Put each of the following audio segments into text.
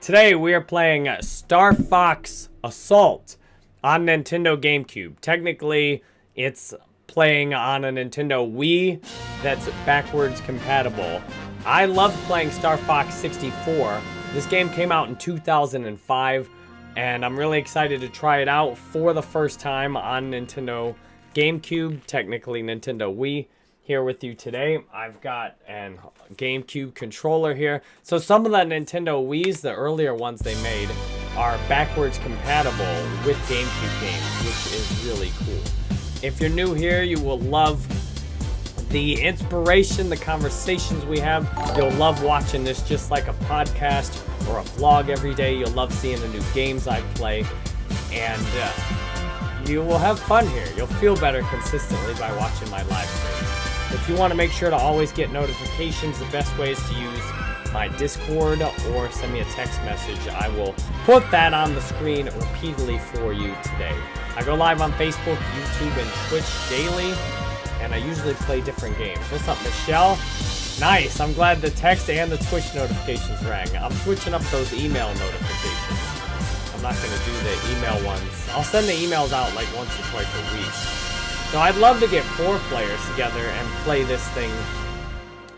Today we are playing Star Fox Assault on Nintendo GameCube. Technically, it's playing on a Nintendo Wii that's backwards compatible. I loved playing Star Fox 64. This game came out in 2005, and I'm really excited to try it out for the first time on Nintendo GameCube, technically Nintendo Wii here with you today. I've got an GameCube controller here. So some of the Nintendo Wii's, the earlier ones they made, are backwards compatible with GameCube games, which is really cool. If you're new here, you will love the inspiration, the conversations we have. You'll love watching this just like a podcast or a vlog every day. You'll love seeing the new games I play. And uh, you will have fun here. You'll feel better consistently by watching my live streams. If you want to make sure to always get notifications, the best way is to use my Discord or send me a text message. I will put that on the screen repeatedly for you today. I go live on Facebook, YouTube, and Twitch daily, and I usually play different games. What's up, Michelle? Nice. I'm glad the text and the Twitch notifications rang. I'm switching up those email notifications. I'm not going to do the email ones. I'll send the emails out like once or twice a week. So I'd love to get four players together and play this thing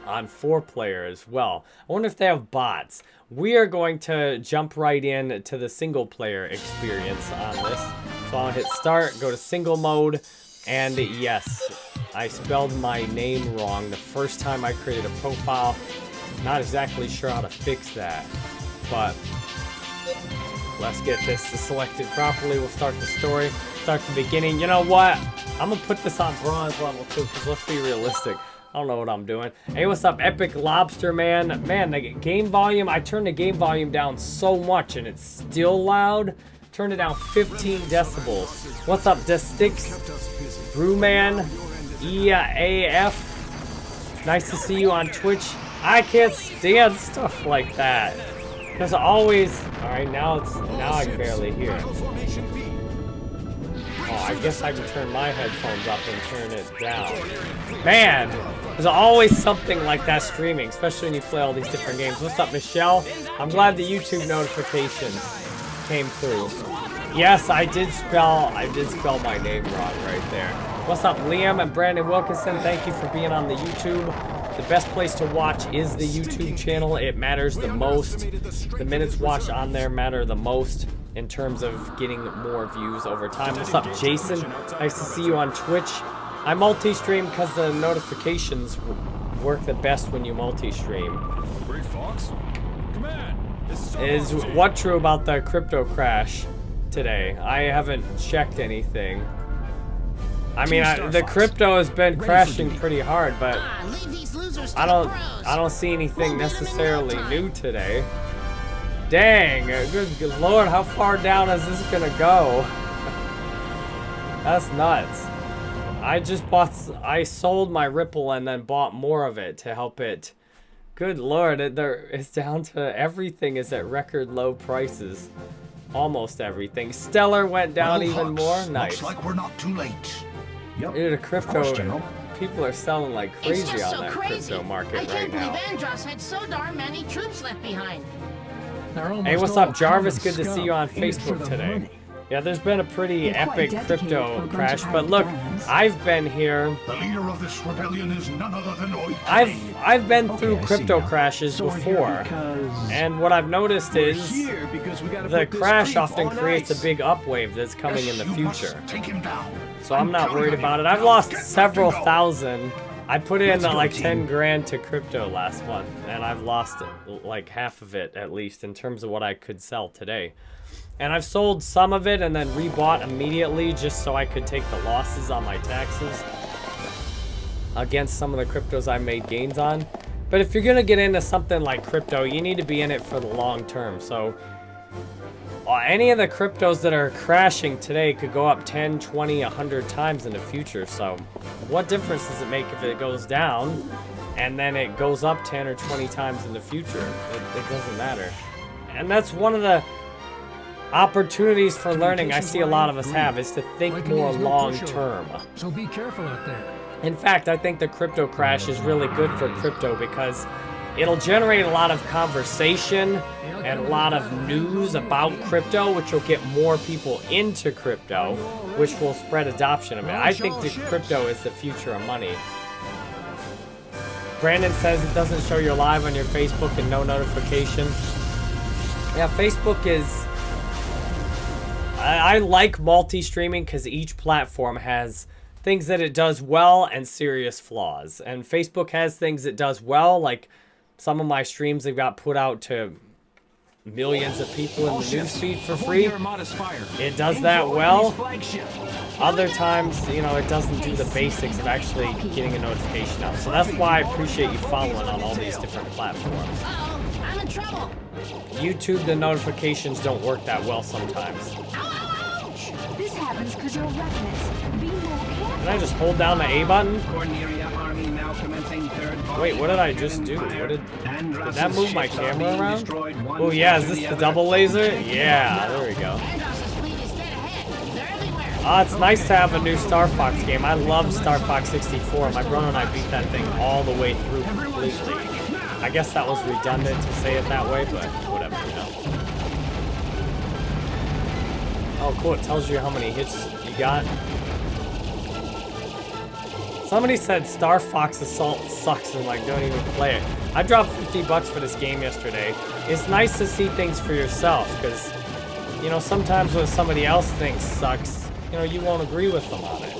on four player as well. I wonder if they have bots. We are going to jump right in to the single player experience on this. So I'll hit start, go to single mode, and yes, I spelled my name wrong the first time I created a profile. Not exactly sure how to fix that, but let's get this selected properly. We'll start the story, start the beginning. You know what? I'm gonna put this on bronze level too, because let's be realistic. I don't know what I'm doing. Hey, what's up, Epic Lobster Man? Man, the game volume, I turned the game volume down so much and it's still loud. Turned it down 15 decibels. What's up, Destix? Brewman? EAF? Nice to see you on Twitch. I can't stand stuff like that. Because always... Alright, now it's... Now I can barely hear Oh, I guess I can turn my headphones up and turn it down. Man, there's always something like that streaming, especially when you play all these different games. What's up, Michelle? I'm glad the YouTube notifications came through. Yes, I did spell, I did spell my name wrong right there. What's up, Liam and Brandon Wilkinson? Thank you for being on the YouTube. The best place to watch is the YouTube channel. It matters the most. The minutes watched on there matter the most in terms of getting more views over time. What's up, Jason? Nice to see you on Twitch. I multi-stream because the notifications work the best when you multi-stream. Is what true about the crypto crash today? I haven't checked anything. I mean, I, the crypto has been crashing pretty hard, but I don't, I don't see anything necessarily new today. Dang, good, lord, how far down is this gonna go? That's nuts. I just bought, I sold my Ripple and then bought more of it to help it. Good lord, it, there, it's down to everything is at record low prices. Almost everything. Stellar went down well, even Hux, more. Nice. Looks like we're not too late. Yep. Dude, the crypto, people are selling like crazy on so that crazy. crypto market right now. I can't believe Andross had so darn many troops left behind. Hey, what's up, Jarvis? Good to see you on Facebook today. Yeah, there's been a pretty epic crypto crash, but look, I've been here. The leader of this rebellion is none other than I've I've been through crypto crashes before, and what I've noticed is the crash often creates a big upwave that's coming in the future. So I'm not worried about it. I've lost several thousand I put in uh, like 10 grand to crypto last month, and I've lost like half of it at least in terms of what I could sell today. And I've sold some of it and then rebought immediately just so I could take the losses on my taxes against some of the cryptos I made gains on. But if you're going to get into something like crypto, you need to be in it for the long term. So Uh, any of the cryptos that are crashing today could go up 10, 20, 100 times in the future. So what difference does it make if it goes down and then it goes up 10 or 20 times in the future? It, it doesn't matter. And that's one of the opportunities for learning I see a lot of us have is to think more long term. So be careful out there. In fact, I think the crypto crash is really good for crypto because it'll generate a lot of conversation and a lot of news about crypto, which will get more people into crypto, which will spread adoption of it. I think that crypto is the future of money. Brandon says it doesn't show you're live on your Facebook and no notification. Yeah, Facebook is. I, I like multi streaming because each platform has things that it does well and serious flaws. And Facebook has things it does well, like some of my streams have got put out to millions of people in the newsfeed for free. It does that well. Other times, you know, it doesn't do the basics of actually getting a notification out. So that's why I appreciate you following on all these different platforms. Uh-oh, I'm in trouble. YouTube, the notifications don't work that well sometimes. Ouch! This happens because you're reckless. Be more careful. Did I just hold down the A button? Wait, what did I just do? What did, did that move my camera around? Oh yeah, is this the double laser? Yeah, there we go. Ah, it's nice to have a new Star Fox game. I love Star Fox 64. My brother and I beat that thing all the way through completely. I guess that was redundant to say it that way, but whatever, you know. Oh, cool. It tells you how many hits you got. Somebody said Star Fox Assault sucks and like don't even play it. I dropped 50 bucks for this game yesterday. It's nice to see things for yourself because, you know, sometimes when somebody else thinks sucks, you know, you won't agree with them on it.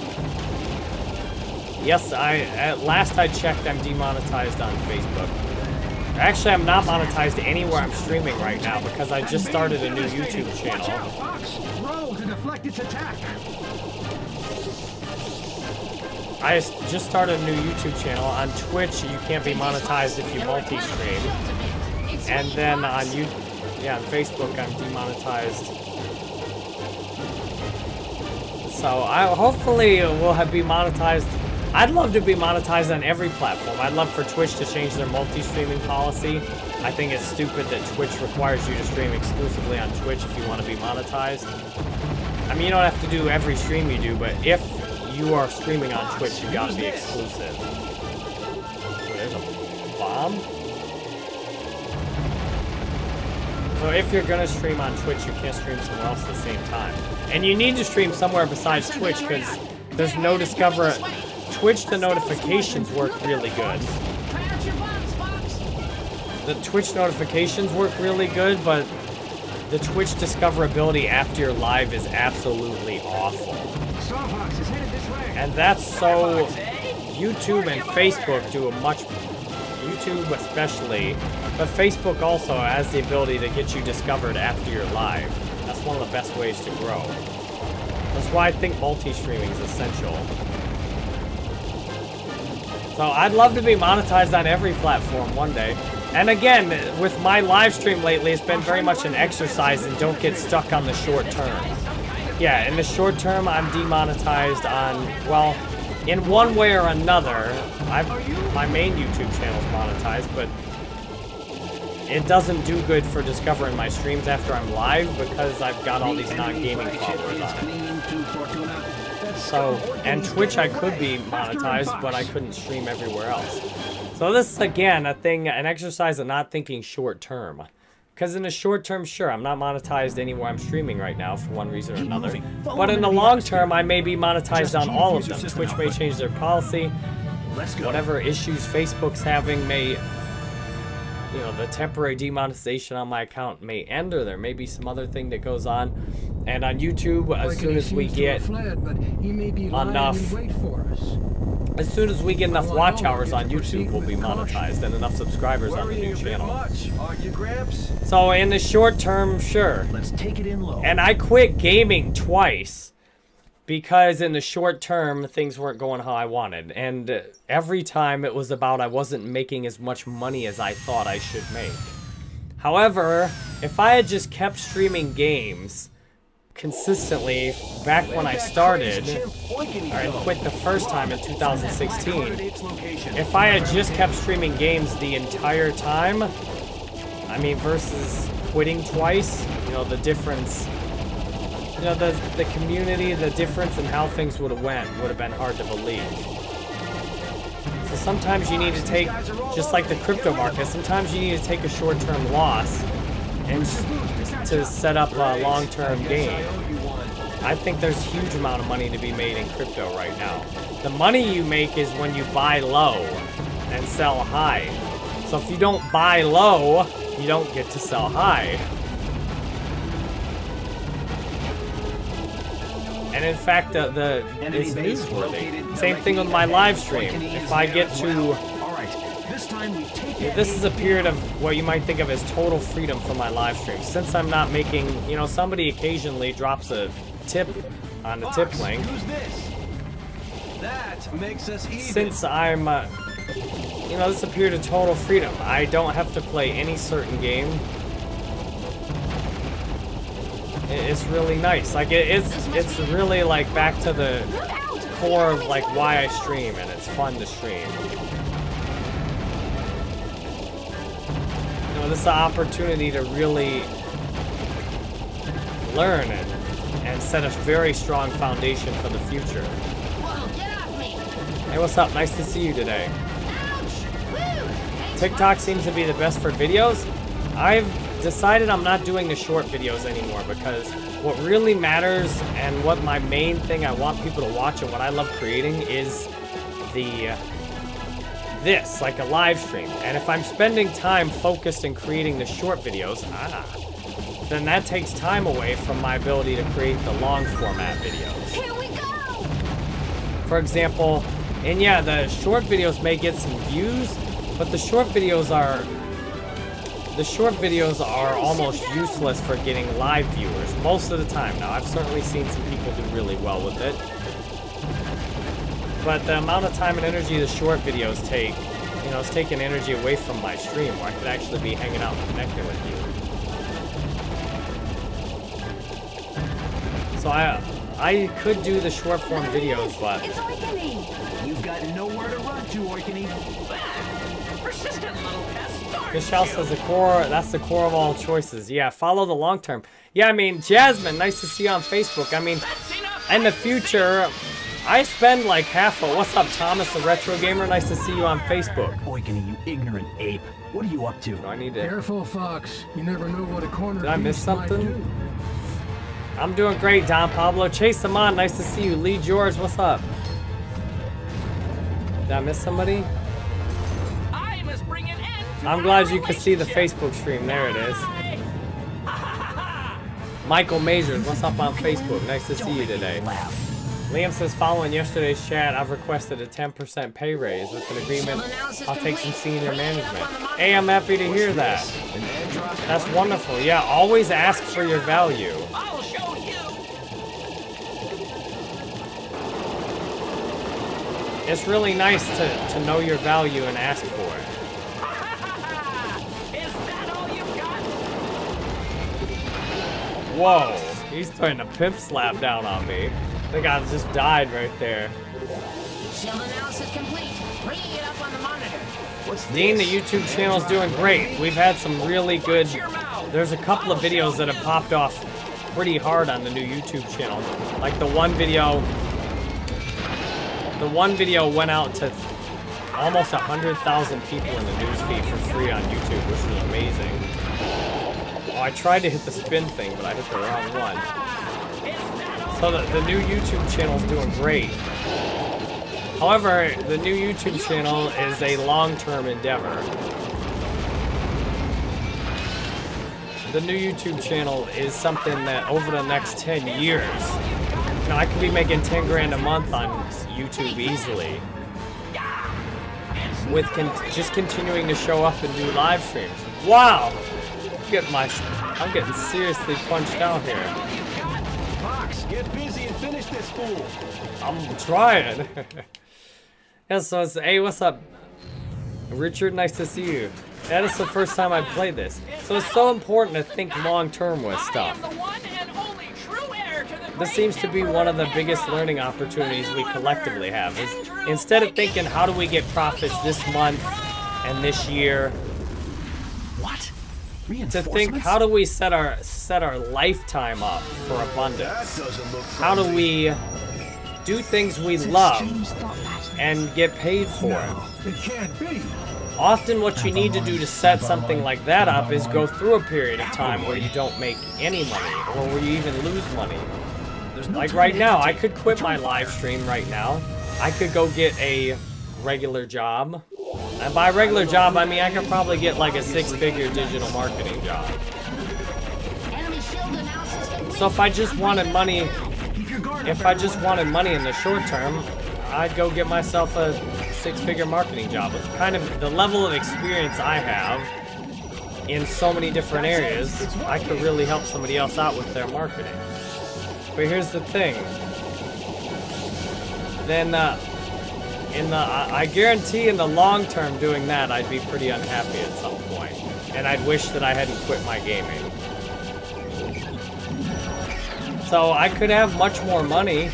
Yes, I at last I checked, I'm demonetized on Facebook. Actually, I'm not monetized anywhere I'm streaming right now because I just started a new YouTube channel. I just started a new YouTube channel. On Twitch, you can't be monetized if you multi-stream. And then on you, yeah, on Facebook, I'm demonetized. So I hopefully we'll have be monetized. I'd love to be monetized on every platform. I'd love for Twitch to change their multi-streaming policy. I think it's stupid that Twitch requires you to stream exclusively on Twitch if you want to be monetized. I mean, you don't have to do every stream you do, but if you are streaming on Twitch, you gotta be exclusive. There's a bomb? So if you're gonna stream on Twitch, you can't stream somewhere else at the same time. And you need to stream somewhere besides Twitch, because there's no Discover... Twitch, the notifications work really good. Try out your bombs, Fox. The Twitch notifications work really good, but the Twitch discoverability after you're live is absolutely awful. And that's so YouTube and Facebook do a much YouTube especially, but Facebook also has the ability to get you discovered after you're live. That's one of the best ways to grow. That's why I think multi-streaming is essential. So I'd love to be monetized on every platform one day. And again, with my live stream lately, it's been very much an exercise and don't get stuck on the short term. Yeah, in the short term, I'm demonetized on, well, in one way or another. I've, my main YouTube channel is monetized, but it doesn't do good for discovering my streams after I'm live because I've got all these non-gaming followers on it. So, and Twitch I could be monetized, but I couldn't stream everywhere else. So this is, again, a thing, an exercise of not thinking short term. Because in the short term, sure, I'm not monetized anywhere I'm streaming right now for one reason or another. But in the long term, I may be monetized on all of them. Twitch may change their policy. Whatever issues Facebook's having may, you know, the temporary demonetization on my account may end, or there may be some other thing that goes on. And on YouTube, as soon as we get enough as soon as we get enough watch hours on YouTube, we'll be monetized and enough subscribers on the new channel. Gramps? So in the short term, sure. Let's take it in low. And I quit gaming twice because in the short term, things weren't going how I wanted. And every time it was about I wasn't making as much money as I thought I should make. However, if I had just kept streaming games consistently back when I started, or I quit the first time in 2016, if I had just kept streaming games the entire time, I mean, versus quitting twice, you know, the difference, you know, the, the community, the difference in how things would have went would have been hard to believe. So sometimes you need to take, just like the crypto market, sometimes you need to take a short-term loss and to set up a long-term gain. I think there's a huge amount of money to be made in crypto right now. The money you make is when you buy low and sell high. So if you don't buy low, you don't get to sell high. And in fact, the, the it's newsworthy. Same thing with my live stream. If I get to All right, this time we take this is a period of what you might think of as total freedom for my live stream. Since I'm not making, you know, somebody occasionally drops a tip on the tip link. Who's this? That makes us even. Since I'm, uh, you know, this is a period of total freedom. I don't have to play any certain game. It's really nice. Like it, it's, it's really like back to the core of like why I stream, and it's fun to stream. You know, this is an opportunity to really learn and, and set a very strong foundation for the future. Whoa, get off me! Hey, what's up? Nice to see you today. Ouch! Woo! Thanks, TikTok seems to be the best for videos. I've decided I'm not doing the short videos anymore because what really matters and what my main thing I want people to watch and what I love creating is the this, like a live stream. And if I'm spending time focused in creating the short videos, ah, then that takes time away from my ability to create the long format videos. Here we go! For example, and yeah, the short videos may get some views, but the short videos are the short videos are almost useless for getting live viewers most of the time. Now, I've certainly seen some people do really well with it. But the amount of time and energy the short videos take, you know, it's taking energy away from my stream where I could actually be hanging out and connecting with you. So I I could do the short form videos, but You've got nowhere to run to, Oikonny. Persistent little pest. aren't Michelle you? says the core, that's the core of all choices. Yeah, follow the long term. Yeah, I mean, Jasmine, nice to see you on Facebook. I mean, in the future, I spend like half a, what's up, Thomas, the retro gamer? Nice to see you on Facebook. Oikonny, you ignorant ape. What are you up to? Do I need to, Careful, Fox. You never know what a corner Did I miss something? do. I'm doing great, Don Pablo. Chase them on, nice to see you. Lee George, what's up? Did I miss somebody? I'm glad you could see the. Facebook stream. There it is. Michael Majors, what's up on Facebook? Nice to see you today. Liam says, following yesterday's chat, I've requested a 10% pay raise with an agreement. I'll take some senior management. Hey, I'm happy to hear that. That's wonderful. Yeah, always ask for your value. It's really nice to, to know your value and ask for it. Whoa, he's throwing a pimp slap down on me. I think I just died right there. Shield analysis complete. Bringing it up on the monitor. What's Dean, the this? YouTube channel's doing great. We've had some really good. Watch your mouth. There's a couple of videos that have popped off pretty hard on the new YouTube channel. Like the one video. The one video went out to almost 100,000 people in the newsfeed for free on YouTube, which is amazing. Oh, I tried to hit the spin thing, but I hit the wrong one. So the, the new YouTube channel is doing great. However, the new YouTube channel is a long-term endeavor. The new YouTube channel is something that over the next 10 years, you know, I could be making 10 grand a month on YouTube easily. With con- just continuing to show up and do live streams. Wow! Get my, I'm getting seriously punched out here. Fox, get busy and finish this fool. I'm trying. yeah, so it's, hey, what's up? Richard, nice to see you. That is the first time I've played this. So it's so important to think long term with stuff. the one and only true heir to the This seems to be one of the biggest learning opportunities we collectively have. Is instead of thinking how do we get profits this month and this year, What? To think how do we set our set our lifetime up for abundance? How do we do things we love James thought that. and get paid for it? It can't be. Often what you need to do to set something like that up is go through a period of time where you don't make any money or where you even lose money. Like right now, I could quit my live stream right now. I could go get a regular job. And by regular job, I mean I could probably get like a six-figure digital marketing job. So if I just wanted money, if I just wanted money in the short term, I'd go get myself a six-figure marketing job. With kind of the level of experience I have in so many different areas, I could really help somebody else out with their marketing. But here's the thing. Then, uh, in the, I I guarantee in the long term doing that, I'd be pretty unhappy at some point. And I'd wish that I hadn't quit my gaming. So I could have much more money,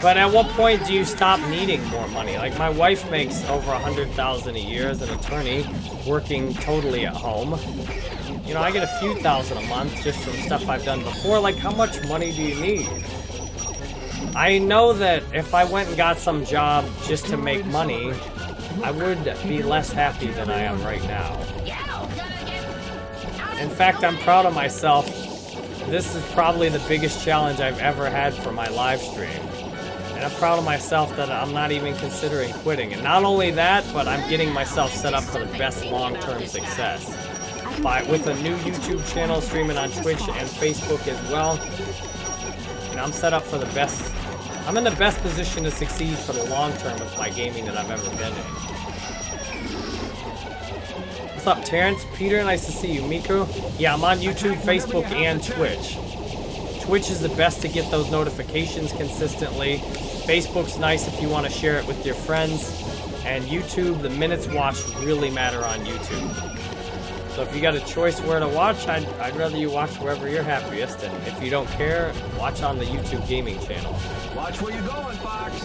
but at what point do you stop needing more money? Like my wife makes over a hundred thousand a year as an attorney, working totally at home. You know, I get a few thousand a month just from stuff I've done before. Like, how much money do you need? I know that if I went and got some job just to make money, I would be less happy than I am right now. In fact, I'm proud of myself. This is probably the biggest challenge I've ever had for my live stream. And I'm proud of myself that I'm not even considering quitting. And not only that, but I'm getting myself set up for the best long-term success. By, with a new YouTube channel streaming on Twitch and Facebook as well. And I'm set up for the best. I'm in the best position to succeed for the long term with my gaming that I've ever been in. What's up, Terrence? Peter, nice to see you. Miku? Yeah, I'm on YouTube, Facebook, and Twitch. Twitch is the best to get those notifications consistently. Facebook's nice if you want to share it with your friends. And YouTube, the minutes watched really matter on YouTube. So if you got a choice where to watch, I'd, I'd rather you watch wherever you're happiest. And if you don't care, watch on the YouTube gaming channel. Watch where you're going, Fox.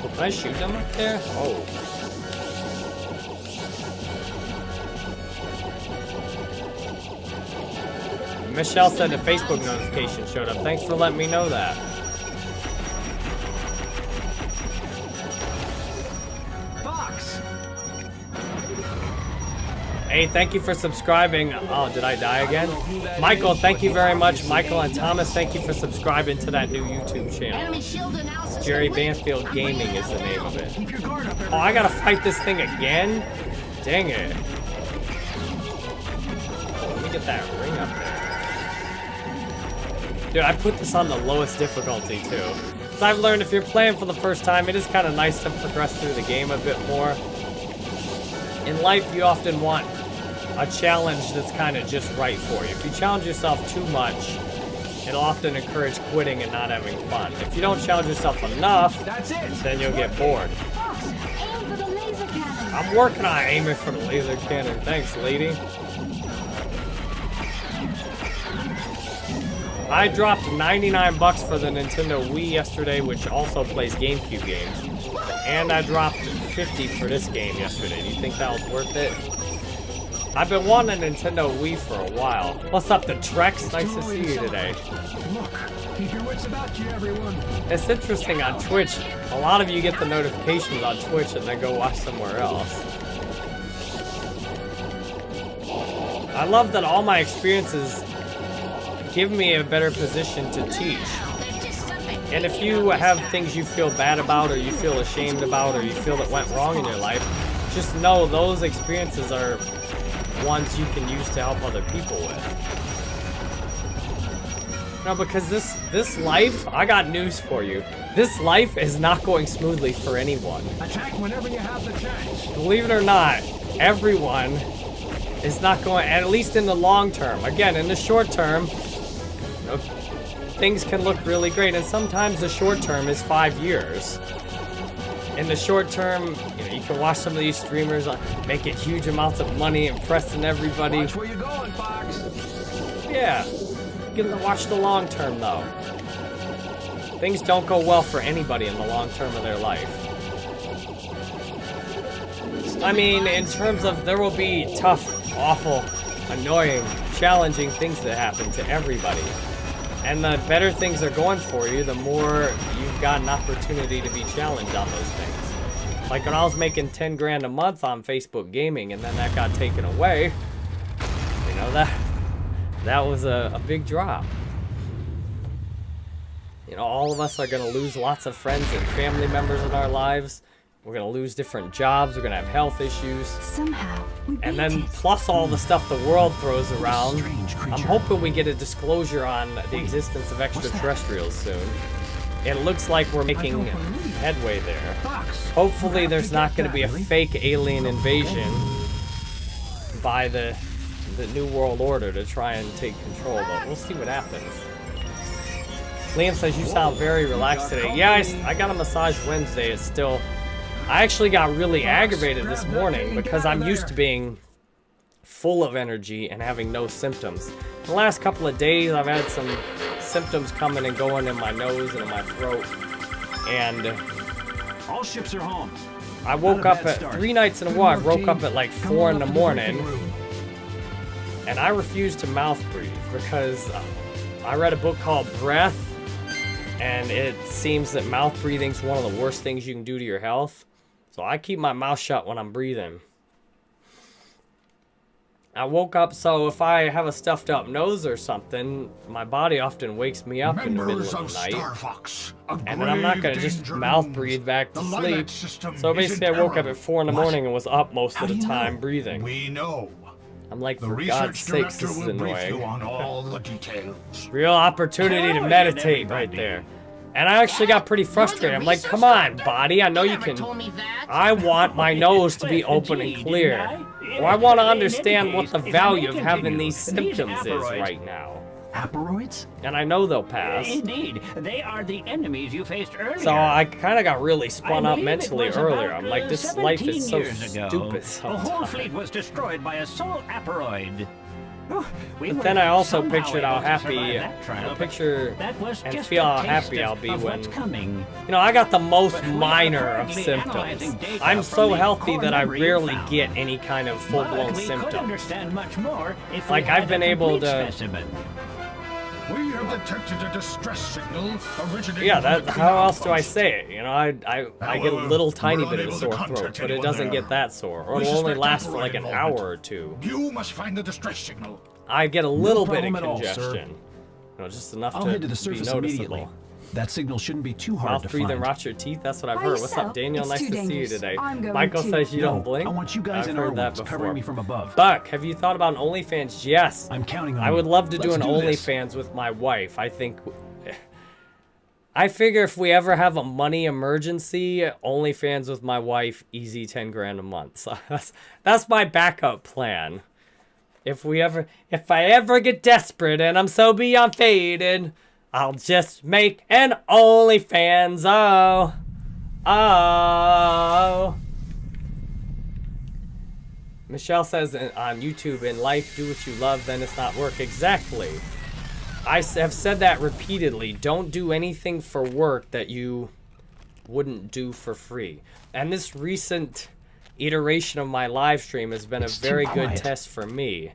Can I shoot them up there? Oh. Michelle said a Facebook notification showed up. Thanks for letting me know that. Hey, thank you for subscribing. Oh, did I die again? Michael, thank you very much. Michael and Thomas, thank you for subscribing to that new YouTube channel. Enemy shield analysis Jerry. Banfield Gaming is the name of it. Keep your guard up, Oh. I gotta fight this thing again? Dang it. Let me get that ring up there. Dude, I put this on the lowest difficulty too. I've learned if you're playing for the first time, it is kind of nice to progress through the game a bit more. In life, you often want a challenge that's kind of just right for you. If you challenge yourself too much, it'll often encourage quitting and not having fun. If you don't challenge yourself enough, That's it. then you'll get bored. Fox, aim for the laser cannon. I'm working on aiming for the laser cannon. Thanks, lady. I dropped 99 bucks for the Nintendo Wii yesterday, which also plays GameCube games. And I dropped 50 for this game yesterday. Do you think that was worth it? I've been wanting a Nintendo Wii for a while. What's up, the Trex? Nice to see you today. Look, keep your wits about you, everyone. It's interesting on Twitch. A lot of you get the notifications on Twitch and then go watch somewhere else. I love that all my experiences give me a better position to teach. There's just something And if you have things you feel bad about or you feel ashamed about or you feel that went wrong in your life, just know those experiences are ones you can use to help other people with. No, because this this life, I got news for you. This life is not going smoothly for anyone. Attack whenever you have the chance. Believe it or not, everyone is not going, at least in the long term. Again, in the short term, you know, things can look really great, and sometimes the short term is five years. In the short term, you you can watch some of these streamers uh, making huge amounts of money, impressing everybody. Watch where you're going, Fox. Yeah, get to watch the long term though. Things don't go well for anybody in the long term of their life. I mean, in terms of there will be tough, awful, annoying, challenging things that happen to everybody. And the better things are going for you, the more you've got an opportunity to be challenged on those things. Like when I was making 10 grand a month on Facebook gaming and then that got taken away, you know, that that was a, a big drop. You know, all of us are going to lose lots of friends and family members in our lives. We're going to lose different jobs. We're going to have health issues. Somehow, we And then it. plus all the stuff the world throws around. I'm hoping we get a disclosure on the existence of extraterrestrials soon. It looks like we're making don't believe it. headway there. Hopefully there's not going to be a fake alien invasion by the the New World Order to try and take control, but we'll see what happens. Liam says you sound very relaxed today. Yeah, I got a massage Wednesday. It's still... I actually got really aggravated this morning because I'm used to being full of energy and having no symptoms. The last couple of days, I've had some symptoms coming and going in my nose and in my throat. And All ships are home. I woke up at start. three nights in a row. I woke up at like Come four in the morning, and I refused to mouth breathe because uh, I read a book called Breath, and it seems that mouth breathing is one of the worst things you can do to your health. So I keep my mouth shut when I'm breathing. I woke up, so if I have a stuffed up nose or something, my body often wakes me up in the middle Members of of the night. Star Fox. And then I'm not gonna just mouth breathe back to sleep. So basically, I woke up at four in the What? morning and was up most How of the time know? breathing. We know. I'm like, The for God's sakes, this is will you annoying. on all the details. Real opportunity to meditate right there. And I actually got pretty frustrated. I'm like, come on, body. I know you can. told me that. I want my nose to be open and clear. Or I want to understand what the value of having these symptoms is right now. Aparoids? And I know they'll pass. Indeed, they are the enemies you faced earlier. So I kind of got really spun I up mentally earlier. I'm like, this life is 17 so stupid The whole fleet was destroyed by a sole aparoid. We But then I also pictured how happy, that uh, trial, picture and feel how happy I'll be when coming. You know, I got the most But we are minor of symptoms. I'm so healthy that I rarely found. get any kind of full-blown symptoms. much more if Like, I've been able to- Specimen. We have detected a distress signal originating Yeah, from that. the How canal else do I say it? You know, I I, I get a little tiny bit of unable to sore throat, but it doesn't there. get that sore, or it'll only suspect last for like an involvement. hour or two. You must find the distress signal. I get a little bit of problem at all, sir. congestion. You know, just enough I'll to, head to the be surface noticeable. immediately. That signal shouldn't be too hard Mouth to breathe and find. rot your teeth. That's what I've By heard. What's up. Daniel? It's nice too to see you today. I'm going Michael to. says you No, don't blink. I want you guys I've in heard our that woods, before. covering me from above. Buck, have you thought about an OnlyFans? Yes. I'm counting on I would love to do Let's an this. OnlyFans with my wife. I think. I figure if we ever have a money emergency, OnlyFans with my wife, easy ten grand a month. So that's that's my backup plan. If we ever, if I ever get desperate and I'm so beyond faded, I'll just make an OnlyFans. Oh, oh. Michelle says on YouTube, in life, do what you love, then it's not work. Exactly. I have said that repeatedly. Don't do anything for work that you wouldn't do for free. And this recent iteration of my live stream has been It's a very good test for me.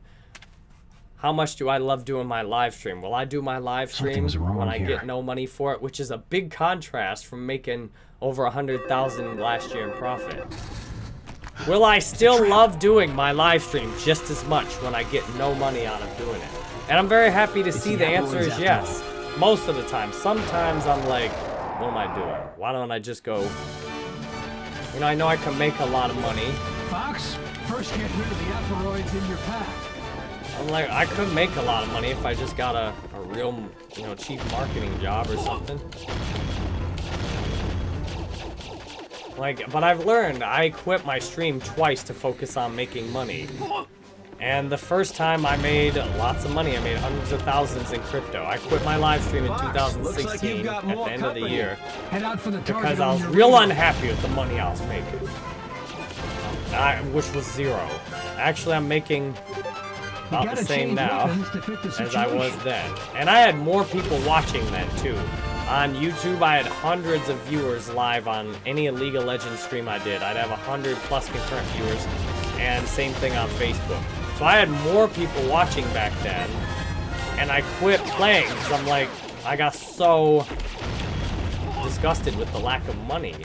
How much do I love doing my live stream? Will I do my live stream when I here. get no money for it, which is a big contrast from making over a hundred thousand last year in profit. Will I still love doing my live stream just as much when I get no money out of doing it? And I'm very happy to see the the answer is yes. Most of the time. Sometimes I'm like, what am I doing? Why don't I just go? You know, I know I can make a lot of money. Fox, first get rid of the aparoids in your pack. I'm like, I could make a lot of money if I just got a, a real, you know, cheap marketing job or something. Like, but I've learned I quit my stream twice to focus on making money. And the first time I made lots of money. I made hundreds of thousands in crypto. I quit my live stream in Fox, looks like 2016 at the end of the year Head out for the because I was real unhappy with the money I was making. I, which was zero. Actually, I'm making about the same now weapons to fit the as I was then. And I had more people watching then too. On YouTube, I had hundreds of viewers live on any League of Legends stream I did. I'd have a hundred plus concurrent viewers, and same thing on Facebook. So I had more people watching back then, and I quit playing because I'm like, I got so disgusted with the lack of money.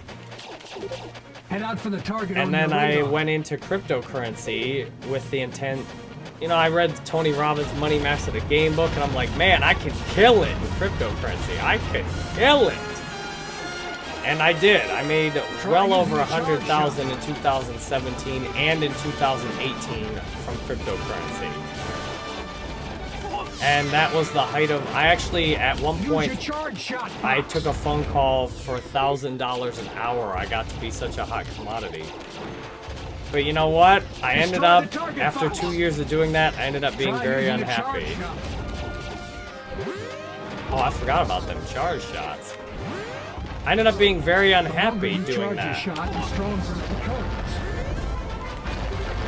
Head out for the target and then I went into cryptocurrency with the intent. You know, I read Tony Robbins' Money Master the Game book, and I'm like, man, I can kill it with cryptocurrency. I can kill it. And I did. I made well over a hundred thousand in 2017 and in 2018 from cryptocurrency. And that was the height of. I actually, at one point. I took a phone call for a thousand dollars an hour. I got to be such a hot commodity. But you know what? I ended up after two years of doing that. I ended up being very unhappy. Oh, I forgot about them charge shots. I ended up being very unhappy doing that. a the stronger.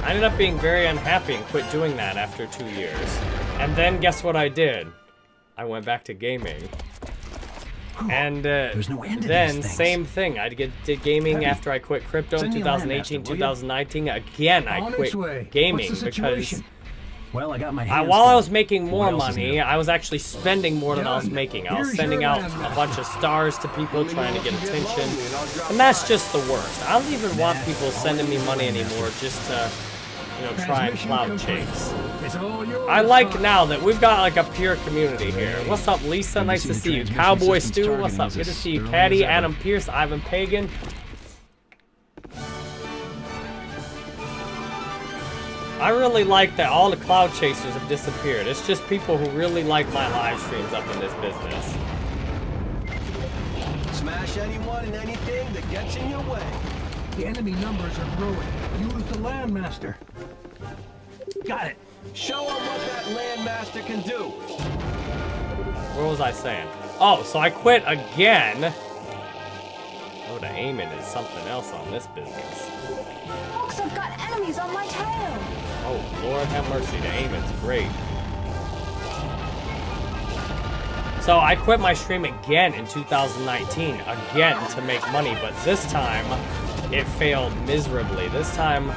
I ended up being very unhappy and quit doing that after two years. And then guess what I did? I went back to gaming. And uh, no then same thing. I get did gaming Heavy. after I quit crypto in Send me a land 2018, master, 2019. Again, I quit gaming because? Well, I got my I, while I was making more What else is money. I was actually spending more than I was making. I was sending out a bunch of stars to people trying to get attention. And that's just the worst. I don't even want people sending me money anymore just to, you know, try and cloud chase. It's all yours. I like now that we've got like a pure community here. What's up, Lisa? Nice to see you. Cowboy systems Stu, what's up? Good to see you. thoroughly Caddy. Adam Pierce, Ivan Pagan. I really like that all the cloud chasers have disappeared. It's just people who really like my live streams up in this business. Smash anyone and anything that gets in your way. The enemy numbers are growing. Use the landmaster. Got it. Show them what that landmaster can do. What was I saying? Oh, so I quit again. Oh, the aiming is something else on this business. Fox, I've got enemies on my tail. Oh, Lord have mercy, the aiming's great. So I quit my stream again in 2019, again to make money, but this time it failed miserably. This time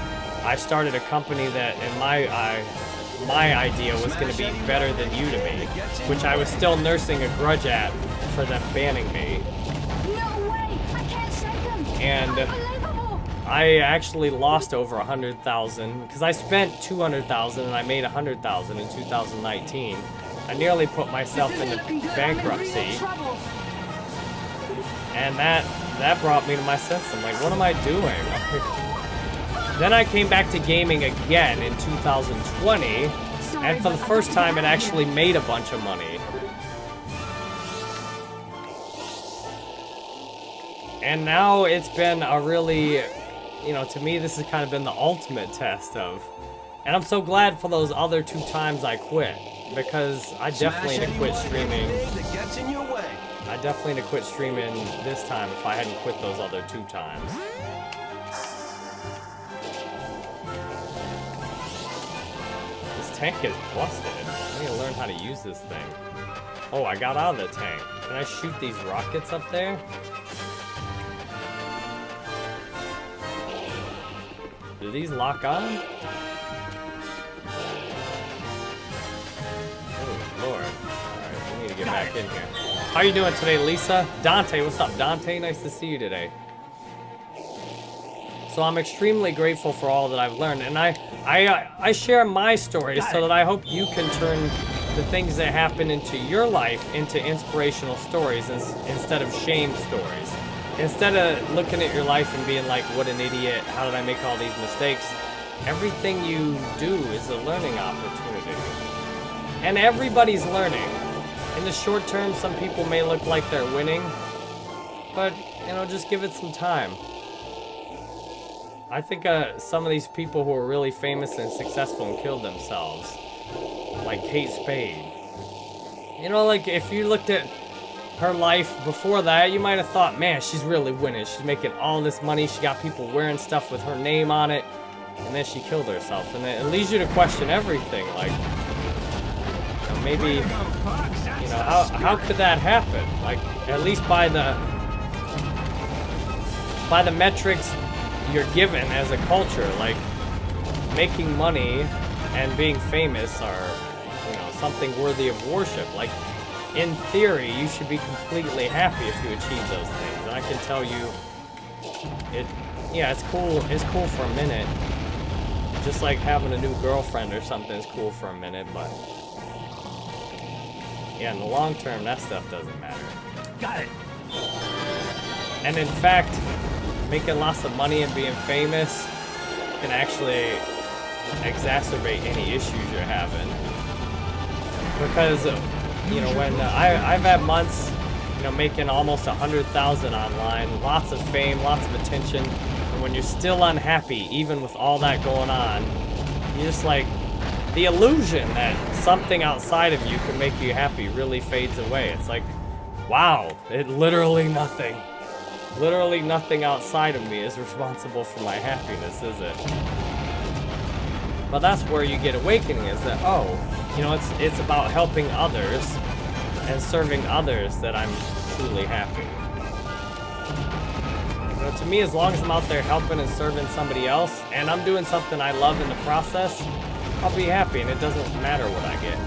I started a company that in my eye, my idea was going to be better than Udemy, which I was still nursing a grudge at for them banning me. No way! I can't save them. And-! I actually lost over a hundred thousand because I spent two hundred thousand and I made a hundred thousand in 2019. I nearly put myself into Looking good. I'm in bankruptcy. And that that brought me to my senses. I'm like, what am I doing? then I came back to gaming again in 2020, and for the first time, it actually made a bunch of money. And now it's been a really, you know, to me, this has kind of been the ultimate test of. And I'm so glad for those other two times I quit. Because I definitely Smash need to quit anyone and streaming. I definitely need to quit streaming this time if I hadn't quit those other two times. This tank is busted. I need to learn how to use this thing. Oh, I got out of the tank. Can I shoot these rockets up there? Do these lock on? Oh, Lord. Alright, we need to get back in here. How are you doing today, Lisa? Dante, what's up, Dante? Nice to see you today. So I'm extremely grateful for all that I've learned, and I, I, uh, I share my stories so that I hope you can turn the things that happen into your life into inspirational stories ins- instead of shame stories. Instead of looking at your life and being like, "What an idiot! How did I make all these mistakes?" Everything you do is a learning opportunity, and everybody's learning. In the short term, some people may look like they're winning, but you know, just give it some time. I think uh, some of these people who are really famous and successful and killed themselves, like Kate Spade. You know, like if you looked at her life before that, you might have thought, man, she's really winning. She's making all this money. She got people wearing stuff with her name on it. And then she killed herself. And it leads you to question everything. Like, maybe, you know, how, how could that happen? Like, at least by the, by the metrics you're given as a culture, like making money and being famous are, you know, something worthy of worship. Like, in theory, you should be completely happy if you achieve those things. And I can tell you, it, yeah, it's cool. It's cool for a minute. Just like having a new girlfriend or something is cool for a minute, but yeah, in the long term, that stuff doesn't matter. Got it. And in fact, making lots of money and being famous can actually exacerbate any issues you're having. Because, you know, when uh, I, I've had months, you know, making almost a hundred thousand online, lots of fame, lots of attention, and when you're still unhappy, even with all that going on, you just like the illusion that something outside of you can make you happy really fades away. It's like, wow, it literally nothing. Literally nothing outside of me is responsible for my happiness, is it? But that's where you get awakening is that, oh, you know, it's it's about helping others and serving others that I'm truly happy. You know, to me, as long as I'm out there helping and serving somebody else, and I'm doing something I love in the process, I'll be happy, and it doesn't matter what I get.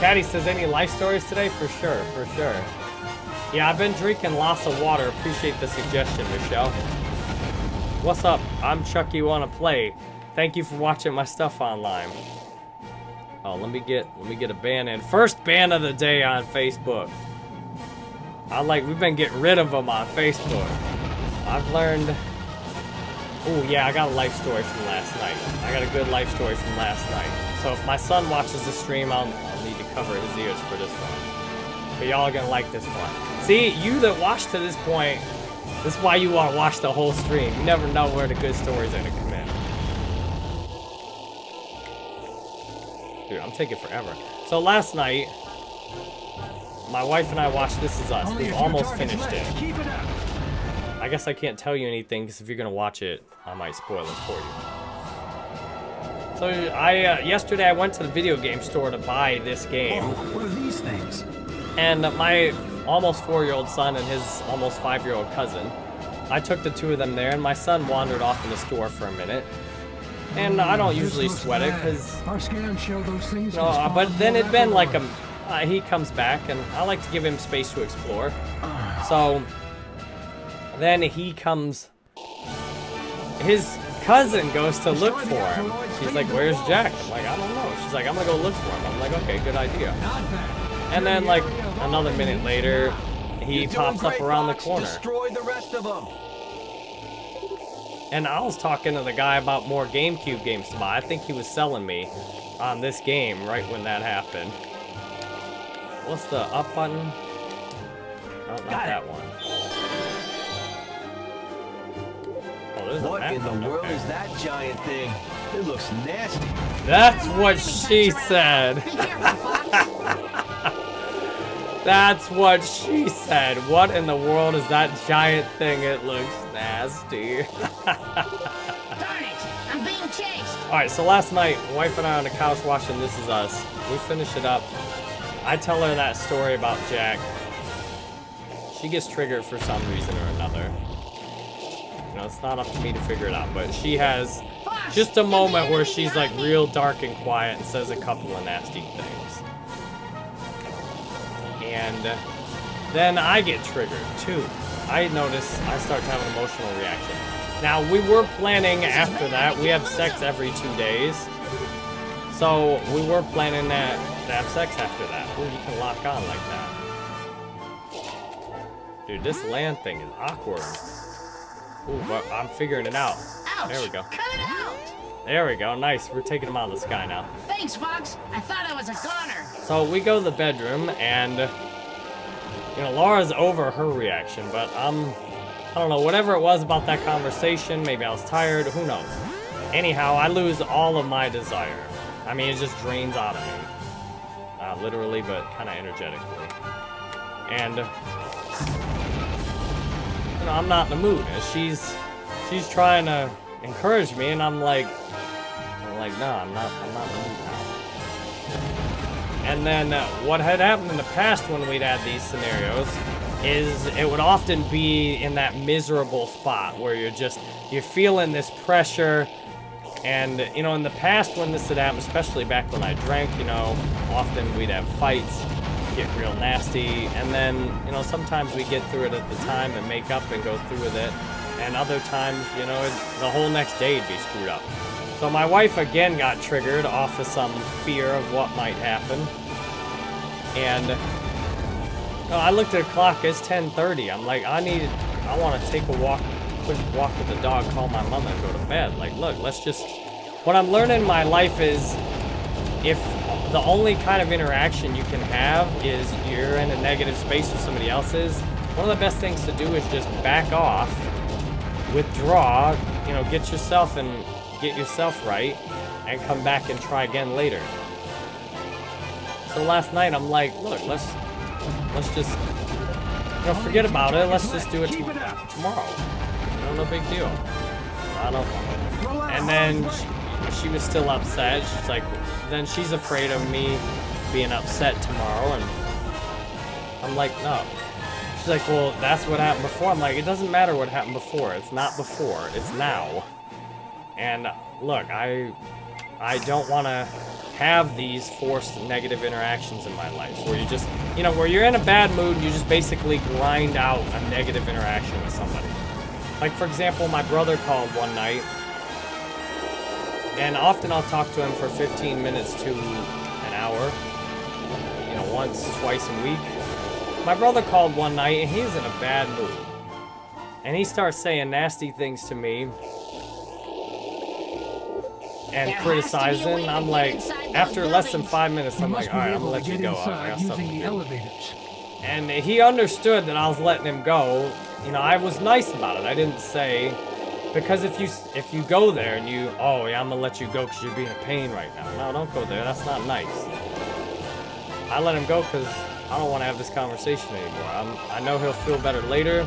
Caddy says, any life stories today? For sure, for sure. Yeah, I've been drinking lots of water. Appreciate the suggestion, Michelle. What's up? I'm Chucky Wanna Play. Thank you for watching my stuff online. Oh, let me get let me get a ban in. First ban of the day on Facebook. I like we've been getting rid of them on Facebook. I've learned. Oh yeah, I got a life story from last night. I got a good life story from last night. So if my son watches the stream, I'll, I'll need to cover his ears for this one. But y'all are gonna like this one. See, you that watched to this point, this is why you want to watch the whole stream. You never know where the good stories are gonna come in. Dude, I'm taking forever. So last night, my wife and I watched This Is Us. We've almost finished it. Keep it up. I guess I can't tell you anything because if you're gonna watch it, I might spoil it for you. So I uh, yesterday I went to the video game store to buy this game, Oh, what are these things? and my almost four-year-old son and his almost five-year-old cousin, I took the two of them there, and my son wandered off in the store for a minute, and I don't usually sweat it because Our scans show those things. no, uh, but then it'd been like a. Uh, he comes back, and I like to give him space to explore. Ah. So then he comes. His cousin goes to look for him. She's like, "Where's Jack?" I'm like, "I don't know." She's like, "I'm gonna go look for him." I'm like, "Okay, good idea." And then like another minute later, he pops up around the corner. Destroy the rest of them. And I was talking to the guy about more GameCube games to buy. I think he was selling me on this game right when that happened. What's the up button? Oh, not Got it. that one. What map in the world okay. is that giant thing? It looks nasty. That's what she said. Be careful, Fox. That's what she said. What in the world is that giant thing? It looks nasty. Darn it! I'm being chased. All right, so last night, wife and I on the couch watching This Is Us. We finish it up. I tell her that story about Jack. She gets triggered for some reason or another. Know, it's not up to me to figure it out, but she has just a moment where she's like real dark and quiet and says a couple of nasty things. And then I get triggered too. I notice I start to have an emotional reaction. Now we were planning after that. We have sex every two days. So we were planning that to have sex after that. Ooh, you can lock on like that. Dude, this land thing is awkward. Ooh, but I'm figuring it out. Ouch! There we go. Cut it out! There we go. Nice. We're taking him out of the sky now. Thanks, Fox. I thought I was a goner. So we go to the bedroom, and you know Laura's over her reaction, but I'm um, I don't know. Whatever it was about that conversation, maybe I was tired. Who knows? Anyhow, I lose all of my desire. I mean, it just drains out of me, uh, literally, but kind of energetically. And I'm not in the mood. And she's she's trying to encourage me, and I'm like, I'm like, no, I'm not. I'm not in the mood now. And then uh, what had happened in the past when we'd had these scenarios is it would often be in that miserable spot where you're just you're feeling this pressure and you know in the past when this had happened especially back when i drank you know often we'd have fights get real nasty and then you know sometimes we get through it at the time and make up and go through with it And other times, you know, the whole next day would be screwed up. So my wife again got triggered off of some fear of what might happen. And oh, I looked at the clock, it's 10.30. I'm like, I need, I want to take a walk, quick walk with the dog, call my mama and go to bed. Like, look, let's just, what I'm learning in my life is if the only kind of interaction you can have is you're in a negative space with somebody else's, one of the best things to do is just back off, withdraw, you know, get yourself and get yourself right, and come back and try again later. So last night I'm like, look, let's let's just you know forget about it. Let's just do it it tomorrow. You know, no big deal. I don't. And then she, she was still upset. She's like, then she's afraid of me being upset tomorrow, and I'm like, no. She's like, well, that's what happened before. I'm like, it doesn't matter what happened before. It's not before. It's now. And look, I I don't want to have these forced negative interactions in my life where you just, you know, where you're in a bad mood, you just basically grind out a negative interaction with somebody. Like, for example, my brother called one night, and often I'll talk to him for 15 minutes to an hour, you know, once, twice a week. My brother called one night, and he's in a bad mood. And he starts saying nasty things to me, and There has to be a way criticizing. I'm like, after less than five minutes, I'm like, all right, I'm able gonna let you go. I inside got using something to do. And he understood that I was letting him go. You know, I was nice about it. I didn't say because if you if you go there and you oh yeah I'm gonna let you go because you're being a pain right now. No, don't go there. That's not nice. I let him go because I don't want to have this conversation anymore. I'm, I know he'll feel better later.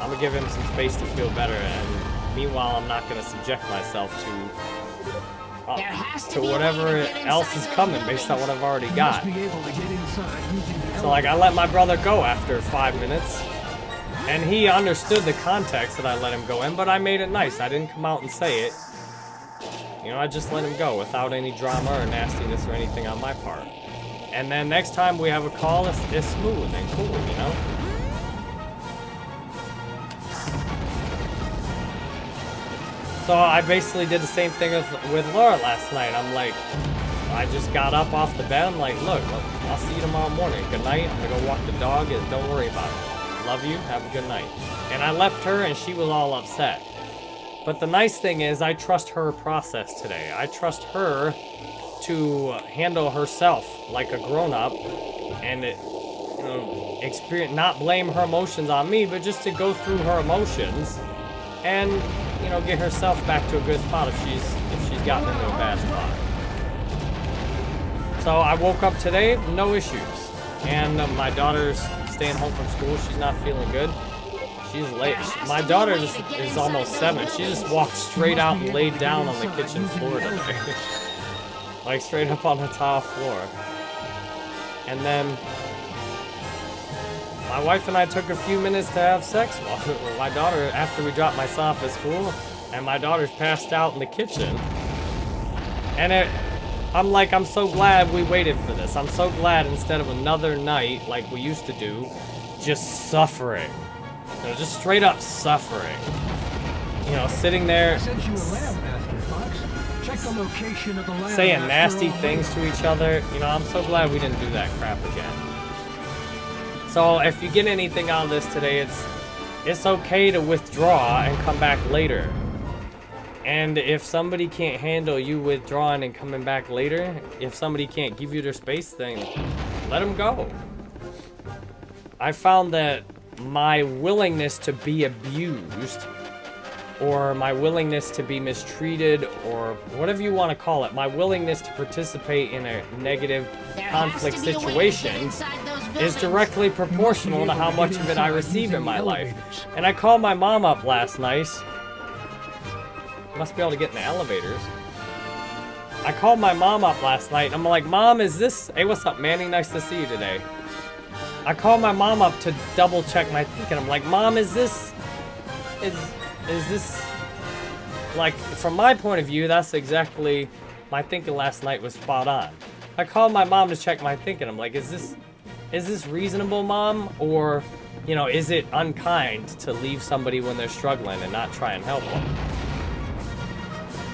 I'm gonna give him some space to feel better, and meanwhile I'm not gonna subject myself to uh, There has to whatever to else is coming based on what I've already got. must be able to get inside using the So like I let my brother go after five minutes. And he understood the context that I let him go in, but I made it nice. I didn't come out and say it. You know, I just let him go without any drama or nastiness or anything on my part. And then next time we have a call, it's, it's smooth and cool, you know? So I basically did the same thing with, with Laura last night. I'm like, I just got up off the bed. I'm like, look, look, I'll see you tomorrow morning. Good night. I'm gonna go walk the dog and don't worry about it. Love you. Have a good night. And I left her and she was all upset. But the nice thing is I trust her process today. I trust her to handle herself like a grown-up and it, you know, experience not blame her emotions on me, but just to go through her emotions and you know get herself back to a good spot if she's if she's gotten into a bad spot. So I woke up today, no issues. And uh, my daughter's staying home from school. She's not feeling good. She's late. My daughter just is almost seven. She just walked straight out and laid down on the kitchen floor today. like straight up on the tile floor. And then my wife and I took a few minutes to have sex while my daughter, after we dropped my son off at school, and my daughter's passed out in the kitchen. And it, I'm like, I'm so glad we waited for this. I'm so glad instead of another night like we used to do, just suffering. You know, just straight up suffering. You know, sitting there I sent you a lab master, Fox. Check the location of the lab saying nasty things to each other. You know, I'm so glad we didn't do that crap again. So if you get anything out of this today, it's it's okay to withdraw and come back later. And if somebody can't handle you withdrawing and coming back later, if somebody can't give you their space, then let them go. I found that my willingness to be abused or my willingness to be mistreated or whatever you want to call it, my willingness to participate in a negative There conflict to be a way to get situation is directly proportional to how much of it I receive in my life. And I called my mom up last night. Must be able to get in the elevators. I called my mom up last night and I'm like, Mom, is this. Hey, what's up, Manny? Nice to see you today. I called my mom up to double check my thinking. I'm like, Mom, is this. Is. Is this. Like, from my point of view, that's exactly. My thinking last night was spot on. I called my mom to check my thinking. I'm like, is this. Is this reasonable, Mom? Or you know, is it unkind to leave somebody when they're struggling and not try and help them?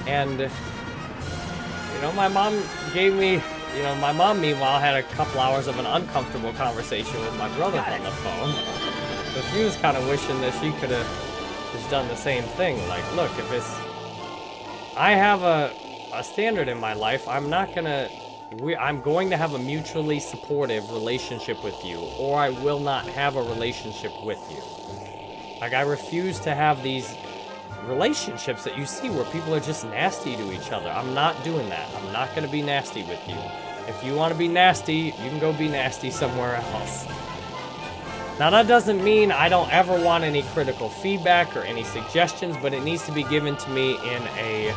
And, you know, my mom gave me, you know, my mom, meanwhile, had a couple hours of an uncomfortable conversation with my brother on the phone. So she was kind of wishing that she could have just done the same thing. Like, look, if it's, I have a, a standard in my life, I'm not gonna, we, I'm going to have a mutually supportive relationship with you, or I will not have a relationship with you. Like, I refuse to have these relationships that you see where people are just nasty to each other. I'm not doing that. I'm not going to be nasty with you. If you want to be nasty, you can go be nasty somewhere else. Now, that doesn't mean I don't ever want any critical feedback or any suggestions, but it needs to be given to me in a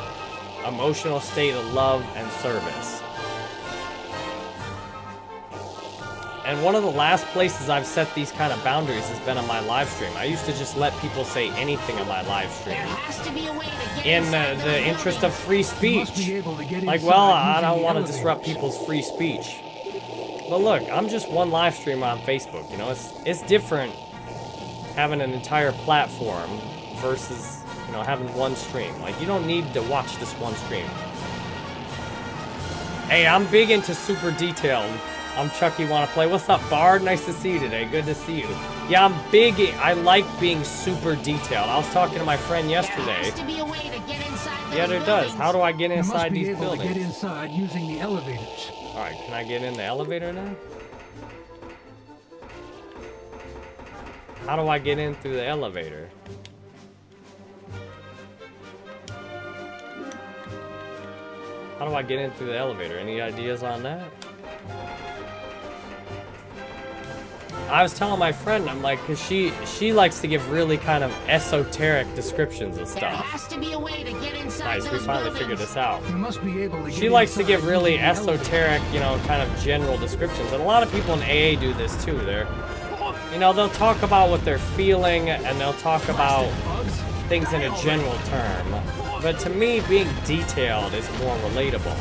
emotional state of love and service. And one of the last places I've set these kind of boundaries has been on my live stream. I used to just let people say anything on my live stream. There has to be a way to get In inside uh, the interest of free speech. be able to get Like, well, I don't want to disrupt people's free speech. But look, I'm just one live streamer on Facebook, you know? It's, it's different having an entire platform versus, you know, having one stream. Like, you don't need to watch this one stream. Hey, I'm big into super detailed. I'm Chucky Wanna Play. What's up, Bard? Nice to see you today. Good to see you. Yeah, I'm big. I like being super detailed. I was talking to my friend There yesterday. has to be a way to get inside Yeah, there does. How do I get You must inside be these able to get inside using the elevators. Alright, can I get in the elevator now? How do I get in through the elevator? How do I get in through the elevator? Any ideas on that? I was telling my friend, I'm like, cause she she likes to give really kind of esoteric descriptions of There stuff. has to be a way to get inside Nice, we finally buildings. figured this out. You must be able to She likes to give really using the elevators. esoteric, you know, kind of general descriptions. And a lot of people in AA do this too. They're, you know, they'll talk about what they're feeling and they'll talk about things in a general term. But to me, being detailed is more relatable.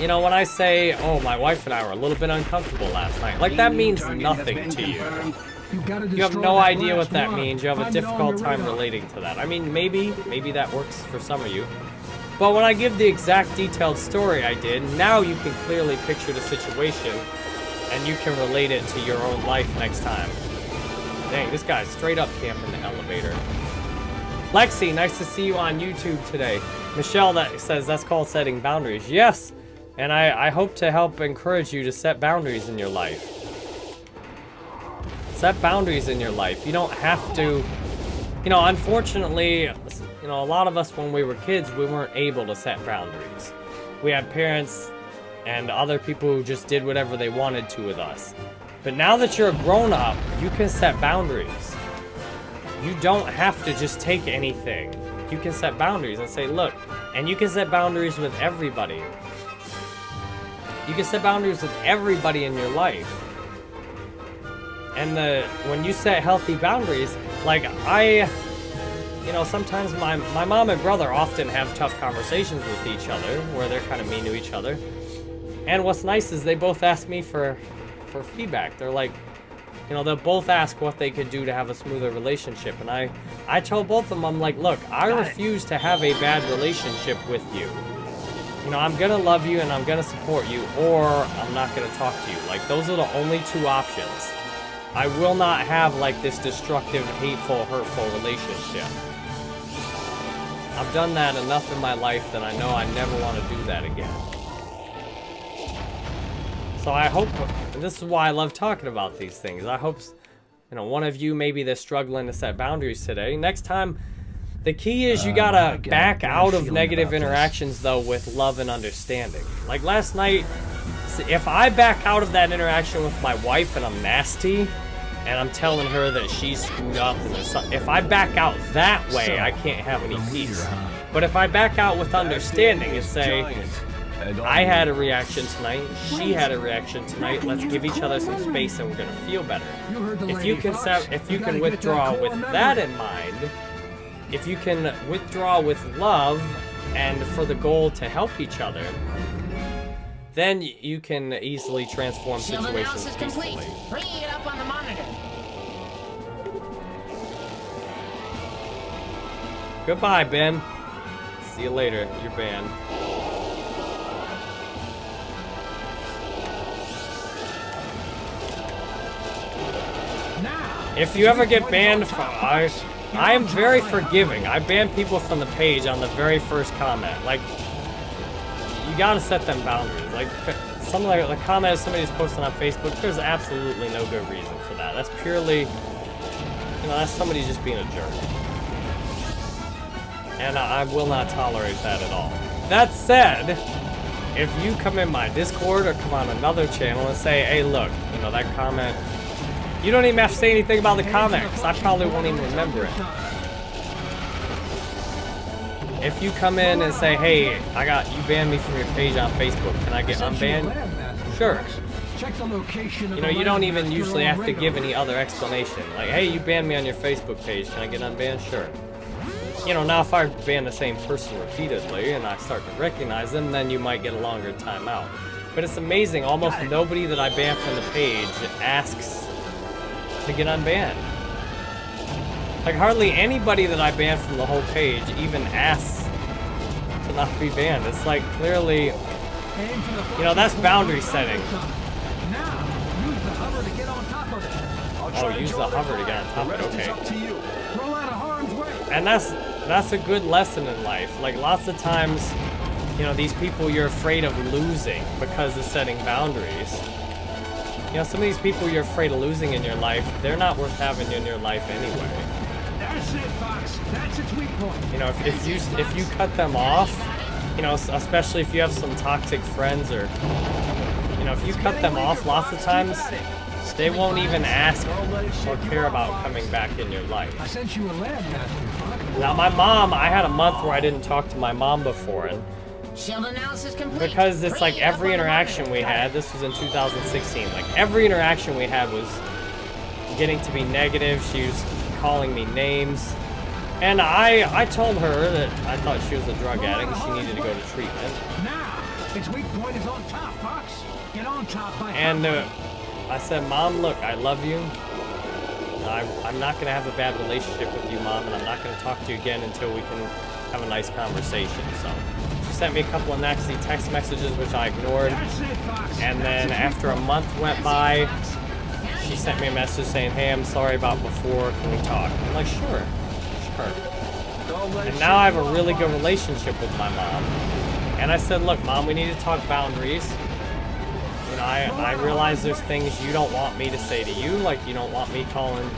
You know, when I say, oh, my wife and I were a little bit uncomfortable last night, like that means nothing to you. You, have no idea what that means. You have a Find it on difficult time relating to that. I mean, maybe, maybe that works for some of you. But when I give the exact detailed story I did, now you can clearly picture the situation and you can relate it to your own life next time. Dang, this guy's straight up camping the elevator. Lexi, nice to see you on YouTube today. Michelle that says that's called setting boundaries. Yes, and I, I hope to help encourage you to set boundaries in your life. Set boundaries in your life. You don't have to, you know, unfortunately, you know, a lot of us when we were kids, we weren't able to set boundaries. We had parents and other people who just did whatever they wanted to with us. But now that you're a grown up, you can set boundaries. You don't have to just take anything. You can set boundaries and say, look, and you can set boundaries with everybody. You can set boundaries with everybody in your life. And the when you set healthy boundaries, like I you know, sometimes my my mom and brother often have tough conversations with each other where they're kind of mean to each other. And what's nice is they both ask me for for feedback. They're like, you know, they'll both ask what they could do to have a smoother relationship. And I I told both of them, I'm like, look, I refuse to have a bad relationship with you. You know, I'm gonna love you and I'm gonna support you, or I'm not gonna talk to you. Like those are the only two options. I will not have like this destructive, hateful, hurtful relationship. I've done that enough in my life that I know I never want to do that again. So I hope, this is why I love talking about these things. I hope, you know, one of you maybe they're struggling to set boundaries today. Next time, the key is you Uh, gotta got a back bad out of negative about this. interactions though with love and understanding. Like last night, if I back out of that interaction with my wife and I'm nasty, and I'm telling her that she's screwed up, and if I back out that way, So, I can't have any peace. huh? But if I back out with understanding and say, I had a reaction tonight, she had a reaction tonight, let's give each other some space and we're gonna feel better. You heard the If you can if you can withdraw with that in mind, if you can withdraw with love and for the goal to help each other, then you can easily transform Shield situations analysis complete. Bringing it up on the monitor. Goodbye, Ben. See you later. You're banned. Now, If you ever get banned, from, I, I am very forgiving. I ban people from the page on the very first comment. Like, you gotta set them boundaries. Like, some like the comment somebody's posting on Facebook, there's absolutely no good reason for that. That's purely, you know, that's somebody just being a jerk. And I, I will not tolerate that at all. That said, if you come in my Discord or come on another channel and say, hey, look, you know, that comment you don't even have to say anything about the comment, because I probably won't even remember it. If you come in and say, hey, I got, you banned me from your page on Facebook, can I get sent you a unbanned? Sure. Check the location of You know, you don't even usually have to give any other explanation. Like, hey, you banned me on your Facebook page, can I get unbanned? Sure. You know, now if I ban the same person repeatedly and I start to recognize them, then you might get a longer timeout. But it's amazing, almost nobody that I ban from the page asks to get unbanned. Like hardly anybody that I banned from the whole page even asks to not be banned. It's like clearly, Aim for the you know, that's boundary setting. Now, oh, use the hover to get on top of it. Oh, use the hover to get on top of it, okay. up to you. Roll out of harm's way. and that's that's a good lesson in life. Like lots of times, you know, these people you're afraid of losing because of setting boundaries. You know, some of these people you're afraid of losing in your life, they're not worth having in your life anyway. That's it, Fox. That's its weak point. You know, if, if you if you cut them off, you know, especially if you have some toxic friends or, you know, if you cut them off, lots of times they won't even ask or care about coming back in your life. I sent you a Fox. Now, my mom, I had a month where I didn't talk to my mom before, and Shield analysis complete. because it's like Bringing it up every interaction we had, this was in 2016, like every interaction we had was getting to be negative. She was calling me names. And I, I told her that I thought she was a drug addict and she needed to go to treatment. Now, its weak point is on top, Fox. Get on top by And uh. I said, Mom, look, I love you. I, I'm not going to have a bad relationship with you, Mom, and I'm not going to talk to you again until we can have a nice conversation. So sent me a couple of nasty text messages, which I ignored. And then after a month went by, she sent me a message saying, hey, I'm sorry about before. Can we talk? I'm like, sure, sure. And now I have a really good relationship with my mom. And I said, look, mom, we need to talk boundaries. You know, I, I realize there's things you don't want me to say to you, like you don't want me calling.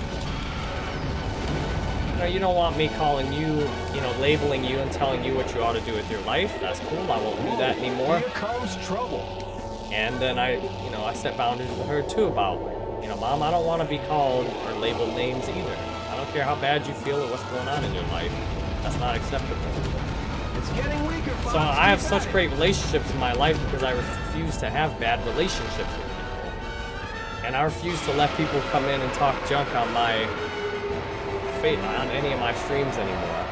You know, you don't want me calling you, you know, labeling you and telling you what you ought to do with your life. That's cool. I won't do that anymore. Here comes trouble. And then I, you know, I set boundaries with her too about, you know, mom, I don't want to be called or labeled names either. I don't care how bad you feel or what's going on in your life. That's not acceptable. It's getting weaker, Fox. So I have such great relationships in my life because I refuse to have bad relationships with people. And I refuse to let people come in and talk junk on my fa- on any of my streams anymore.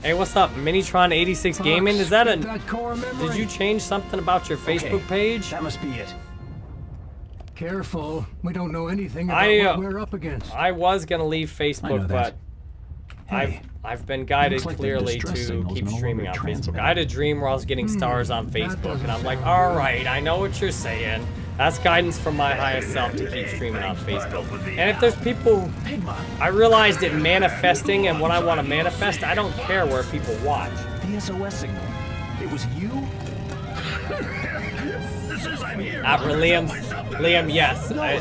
Hey, what's up? Minitron86 Gaming? Is that a that core memory? Did you change something about your Facebook page? That must be it. Careful. We don't know anything about I, uh, what we're up against. I was gonna leave Facebook, that. but I've I've been guided like clearly to keep streaming on Facebook. I had a dream where I was getting stars on Facebook, and I'm like, sound all good. right, I know what you're saying. That's guidance from my highest self to keep streaming on Facebook. And if there's people, I realized that manifesting and what I want to manifest, I don't care where people watch. the SOS signal. It was you? Not for Liam. Liam, yes. I,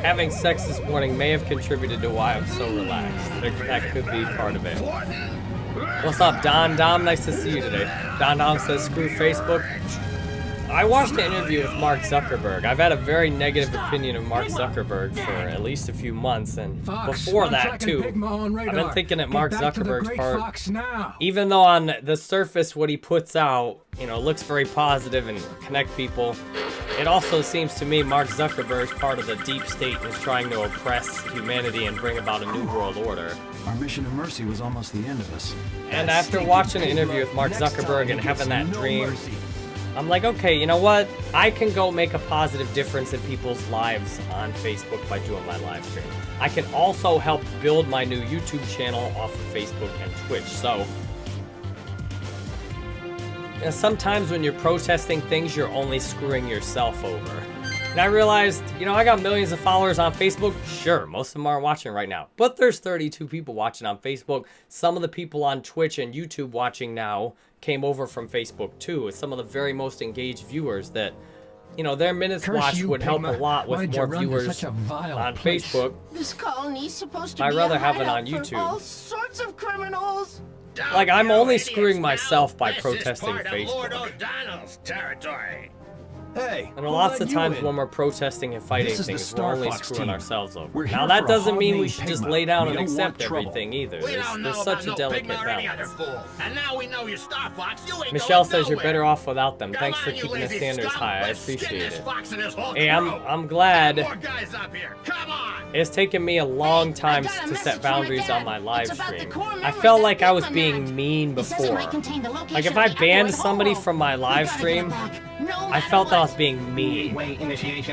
having sex this morning may have contributed to why I'm so relaxed. That, that could be part of it. What's up, Don Dom? Nice to see you today. Don Dom says, screw Facebook. I watched an interview with Mark Zuckerberg. I've had a very negative opinion of Mark Zuckerberg for at least a few months, and before that too. I've been thinking that Mark back to the Zuckerberg's part even though on the surface what he puts out, you know, looks very positive and connect people, it also seems to me Mark Zuckerberg's part of the deep state is trying to oppress humanity and bring about a new world order. Our mission of mercy was almost the end of us. And after watching an interview with Mark Zuckerberg and having that dream, mercy. I'm like, okay, you know what? I can go make a positive difference in people's lives on Facebook by doing my live stream. I can also help build my new YouTube channel off of Facebook and Twitch. So, know, sometimes when you're protesting things, you're only screwing yourself over. And I realized, you know, I got millions of followers on Facebook. Sure, most of them aren't watching right now. But there's 32 people watching on Facebook. Some of the people on Twitch and YouTube watching now came over from Facebook too. It's some of the very most engaged viewers that, you know, their minutes Curse watched you, would help a Pigma. lot with more viewers such a vile on place? Facebook. This colony's supposed to I'd be rather a have it on YouTube. all sorts of criminals. Like, I'm only screwing know myself by this is protesting part of Lord Facebook. O'Donnell's territory. Hey, And lots of times in? when we're protesting and fighting This is the things, we're Star only Fox screwing team. ourselves over. We're now that doesn't mean we named should just lay down We and accept everything either. We There's, don't there's such a no delicate Pigma or any other balance. fool. And now we know you're Star Fox. You ain't Michelle going says you're better off without them. Come Thanks on, for keeping the standards scum. high. I Let's skin appreciate it. fox and his whole Hey, I'm. I'm glad guys up here. Come on. it's taken me a long time to set boundaries on my live It's about the stream. I felt like I was being mean He says it before. might contain the location Like if I banned somebody from my We live stream, it back, no I felt I was being mean.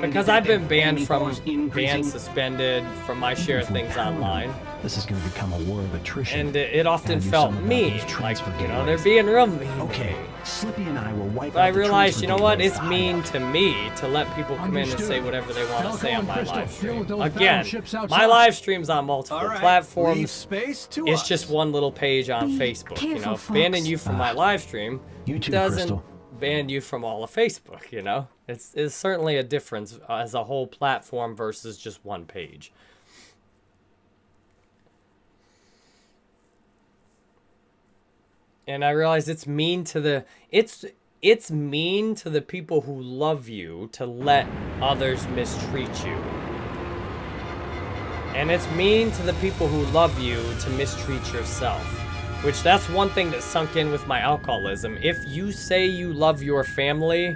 Because I've been banned from banned, suspended from my share of things online. This is going to become a war of attrition. And it, it often felt mean. Like, you know, they're being real mean. Okay. Slippy and I will wipe But I realized, you know what? It's mean to me to let people come in and say whatever they want to say on my live stream. Again, my live stream's on multiple right, platforms. space to It's us. just one little page on Be Facebook. You know, careful, banning you from my ah, live stream You too, doesn't Crystal. Ban you from all of Facebook. You know, it's it's certainly a difference as a whole platform versus just one page. and I realize it's mean to the it's it's mean to the people who love you to let others mistreat you. And it's mean to the people who love you to mistreat yourself. Which that's one thing that sunk in with my alcoholism. If you say you love your family,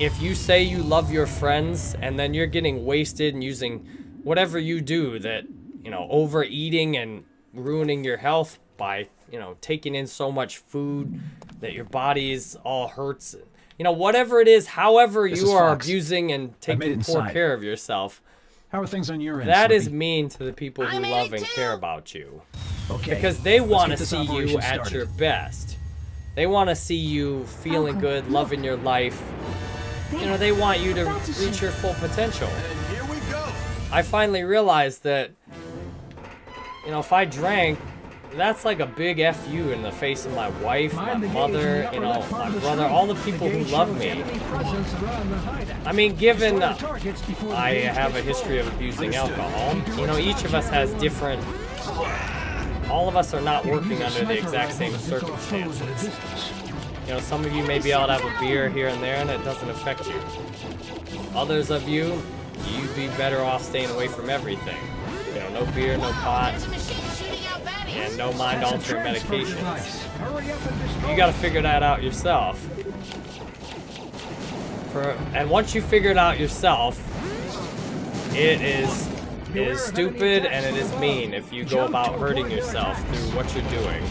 if you say you love your friends and then you're getting wasted and using whatever you do that, you know, overeating and ruining your health by, you know, taking in so much food that your body's all hurts. You know, whatever it is, however This you is are Fox. abusing and taking poor inside. care of yourself, How are things on your end, that is Slippy? mean to the people who I love and too. care about you. Okay, Because they want to see you operation at started. your best. They want to see you feeling Malcolm, good, look. loving your life. You know, they want you to That's reach your full potential. And here we go. I finally realized that, you know, if I drank, that's like a big FU in the face of my wife, my Mind the gauge in mother, you know, my brother, all the people who love me. enemy presence around the hideout. I mean, given Destroy the targets before the I have a history of abusing alcohol, you know, each of us has different. All of us are not working under the exact same circumstances. You know, some of you may be able to have a beer here and there and it doesn't affect you. Others of you, you'd be better off staying away from everything. You know, no beer, no pot, and no mind-altering medications. You gotta figure that out yourself. For, and once you figure it out yourself, it is it is stupid and it is mean if you go about hurting yourself through what you're doing.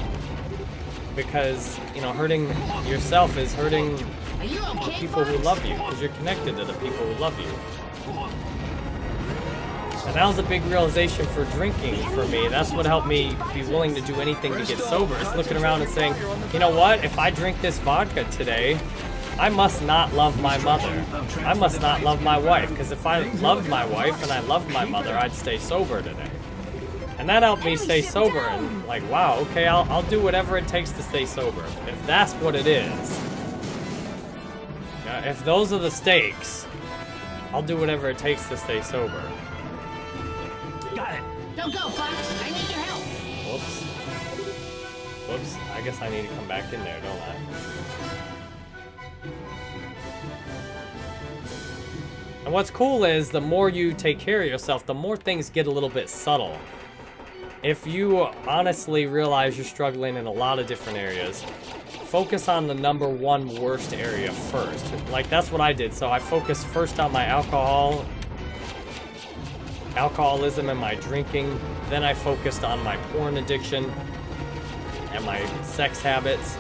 Because, you know, hurting yourself is hurting okay, people who love you, because you're connected to the people who love you. And that was a big realization for drinking for me. That's what helped me be willing to do anything to get sober. It's looking around and saying, you know what? If I drink this vodka today, I must not love my mother. I must not love my wife. Because if I loved my wife and I loved my mother, I'd stay sober today. And that helped me stay sober. And like, wow, okay, I'll, I'll do whatever it takes to stay sober. If that's what it is. Yeah, if those are the stakes, I'll do whatever it takes to stay sober. Got it. Don't go, Fox. I need your help. Whoops. Whoops. I guess I need to come back in there, don't I? And what's cool is the more you take care of yourself, the more things get a little bit subtle. If you honestly realize you're struggling in a lot of different areas, focus on the number one worst area first. Like that's what I did. So I focused first on my alcohol, alcoholism and my drinking. Then I focused on my porn addiction and my sex habits.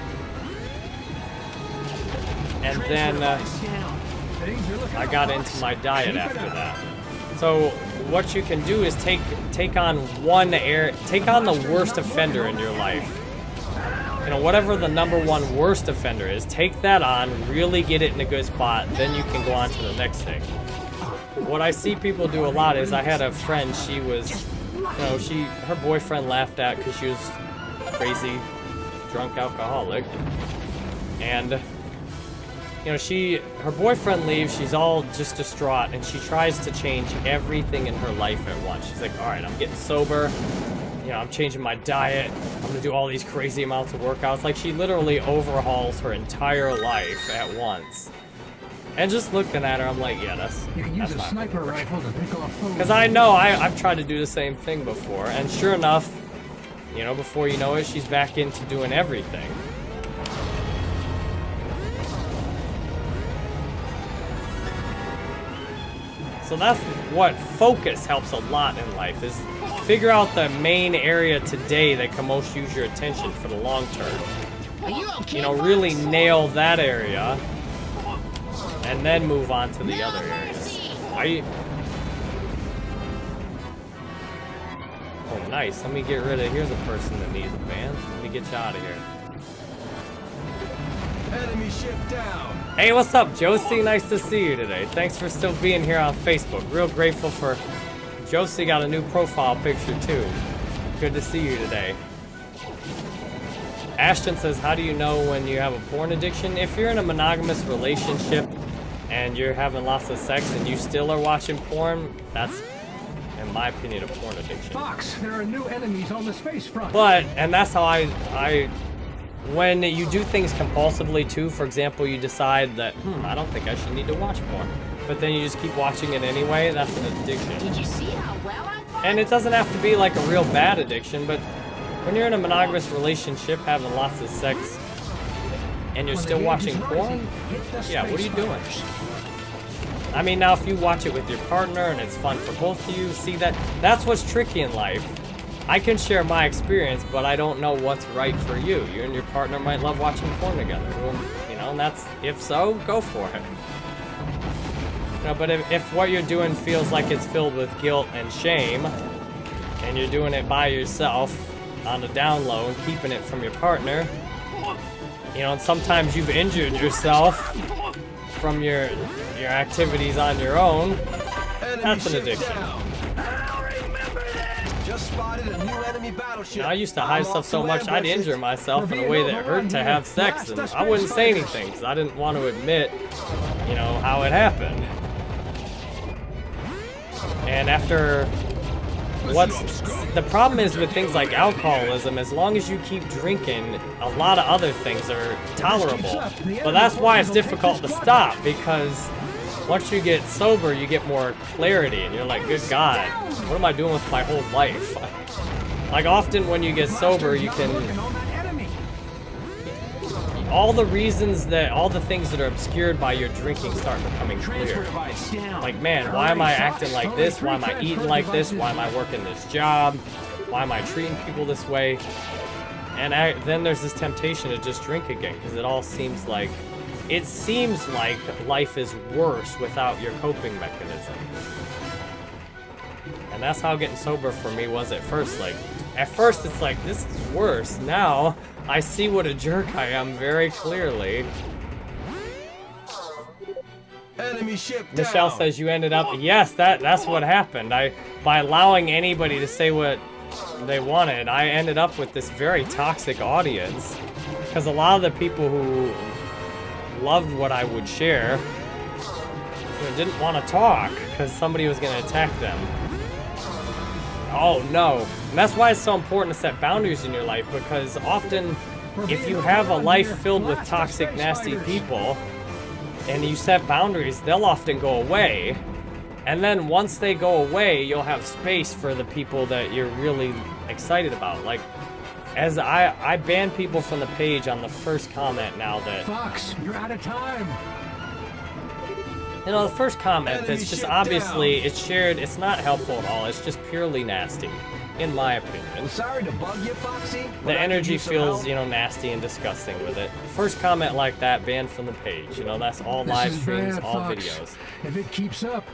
and then uh, I got into my diet after that. So what you can do is take take on one air, take on the worst offender in your life. You know, whatever the number one worst offender is, take that on, really get it in a good spot, then you can go on to the next thing. What I see people do a lot is I had a friend, she was, you know, she, her boyfriend laughed at because she was crazy, drunk alcoholic. And, you know, she, her boyfriend leaves, she's all just distraught, and she tries to change everything in her life at once. She's like, all right, I'm getting sober, you know, I'm changing my diet, I'm gonna do all these crazy amounts of workouts. Like, she literally overhauls her entire life at once. And just looking at her, I'm like, yeah, that's, You can use a sniper rifle to pick off foes. because I know I, I've tried to do the same thing before, and sure enough, you know, before you know it, she's back into doing everything. So that's what focus helps a lot in life is figure out the main area today that can most use your attention for the long term. Are you okay? You know, Fox? really nail that area and then move on to the other areas. I Oh nice. Let me get rid of here's a person that needs a van. Let me get you out of here. Enemy ship down. Hey, what's up, Josie? Nice to see you today. Thanks for still being here on Facebook. Real grateful for Josie got a new profile picture too. Good to see you today. Ashton says, How do you know when you have a porn addiction? If you're in a monogamous relationship and you're having lots of sex and you still are watching porn, that's, in my opinion, a porn addiction. Fox, there are new enemies on the space front. But and that's how I I when you do things compulsively too, for example, you decide that hmm, I don't think I should need to watch porn, but then you just keep watching it anyway. That's an addiction. Did you see how well I fought? And it doesn't have to be like a real bad addiction, but when you're in a monogamous relationship, having lots of sex, and you're When still watching porn, rising, hit the yeah, what are you doing? I mean, now if you watch it with your partner and it's fun for both of you, see that that's what's tricky in life. I can share my experience, but I don't know what's right for you. You and your partner might love watching porn together. You know, and that's if so, go for it. Know, but if, if what you're doing feels like it's filled with guilt and shame, and you're doing it by yourself on the down low and keeping it from your partner, you know, and sometimes you've injured yourself from your your activities on your own. That's an addiction. You know, I used to hide stuff so much I'd injure myself in a way that hurt to have sex, and I wouldn't say anything because I didn't want to admit, you know, how it happened. And after what's the problem is with things like alcoholism as long as you keep drinking a lot of other things are tolerable. but that's why it's difficult to stop because once you get sober you get more clarity and you're like good god what am i doing with my whole life like often when you get sober you can all the reasons that all the things that are obscured by your drinking start becoming clear like, man, why am I acting like this? Why am I eating like this? Why am I working this job? Why am I treating people this way? And I, then there's this temptation to just drink again because it all seems like, it seems like life is worse without your coping mechanism. And that's how getting sober for me was at first. Like, at first it's like, this is worse. Now, I see what a jerk I am very clearly. Enemy ship Michelle down. says you ended up. Yes, that that's what happened. I by allowing anybody to say what they wanted, I ended up with this very toxic audience. Because a lot of the people who loved what I would share know, didn't want to talk because somebody was going to attack them. Oh no. And that's why it's so important to set boundaries in your life because often if you have a life filled with toxic, nasty people and you set boundaries, they'll often go away. And then once they go away, you'll have space for the people that you're really excited about. Like, as I, I ban people from the page on the first comment now that Fox, you're out of time. You know, the first comment that's just obviously it's shared. It's not helpful at all. It's just purely nasty. in my opinion. Sorry to bug you, Foxy. The energy feels, help. you know, nasty and disgusting with it. First comment like that, banned from the page. You know, that's all live this is streams, bad, all Fox. videos. If it keeps up,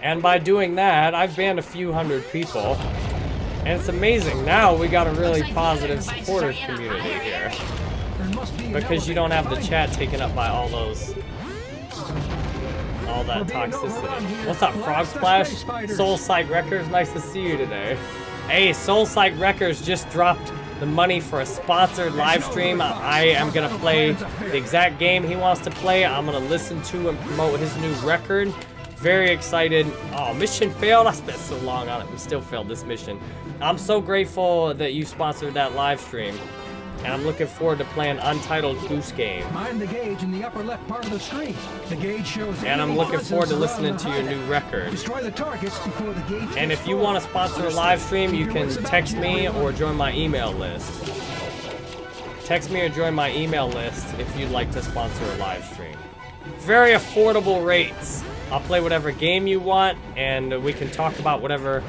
And by doing that, I've banned a few hundred people. And it's amazing. Now we got a really positive, supportive community here. Because you don't have the chat taken up by all those... All that toxicity. What's up, Frog Splash? Soul Psych Records, nice to see you today. Hey, Soul Psych Records just dropped the money for a sponsored live stream. I am gonna play the exact game he wants to play. I'm gonna listen to and promote his new record. Very excited. Oh, mission failed. I spent so long on it. We still failed this mission. I'm so grateful that you sponsored that live stream. And I'm looking forward to playing Untitled Goose Game. Mind the gauge in the upper left part of the screen. The gauge shows. And I'm looking forward to listening to your new record. Destroy the targets before the gauge. And if you want to sponsor a live stream, you can text me or join my email list. Text me or join my email list if you'd like to sponsor a live stream. Very affordable rates. I'll play whatever game you want, and we can talk about whatever,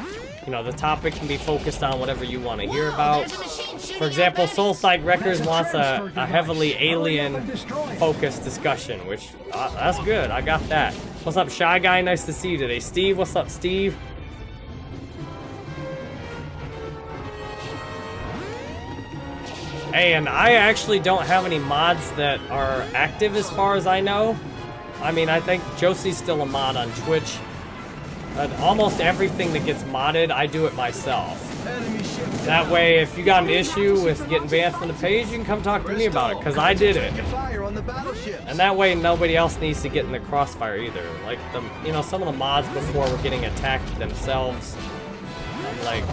you know, the topic can be focused on whatever you want to hear about. There's a machine shooting For example, at me. Soul Psych Records wants a, a heavily alien and destroy it. focused discussion, which, uh, that's good. I got that. What's up, Shy Guy? Nice to see you today. Steve, what's up, Steve? Hey, and I actually don't have any mods that are active as far as I know. I mean, I think Josie's still a mod on Twitch. But almost everything that gets modded, I do it myself. That way, if you got an issue with getting banned from the page, you can come talk to me about it, because I did it. The. And that way, nobody else needs to get in the crossfire either. Like, the, you know, some of the mods before were getting attacked themselves. Like,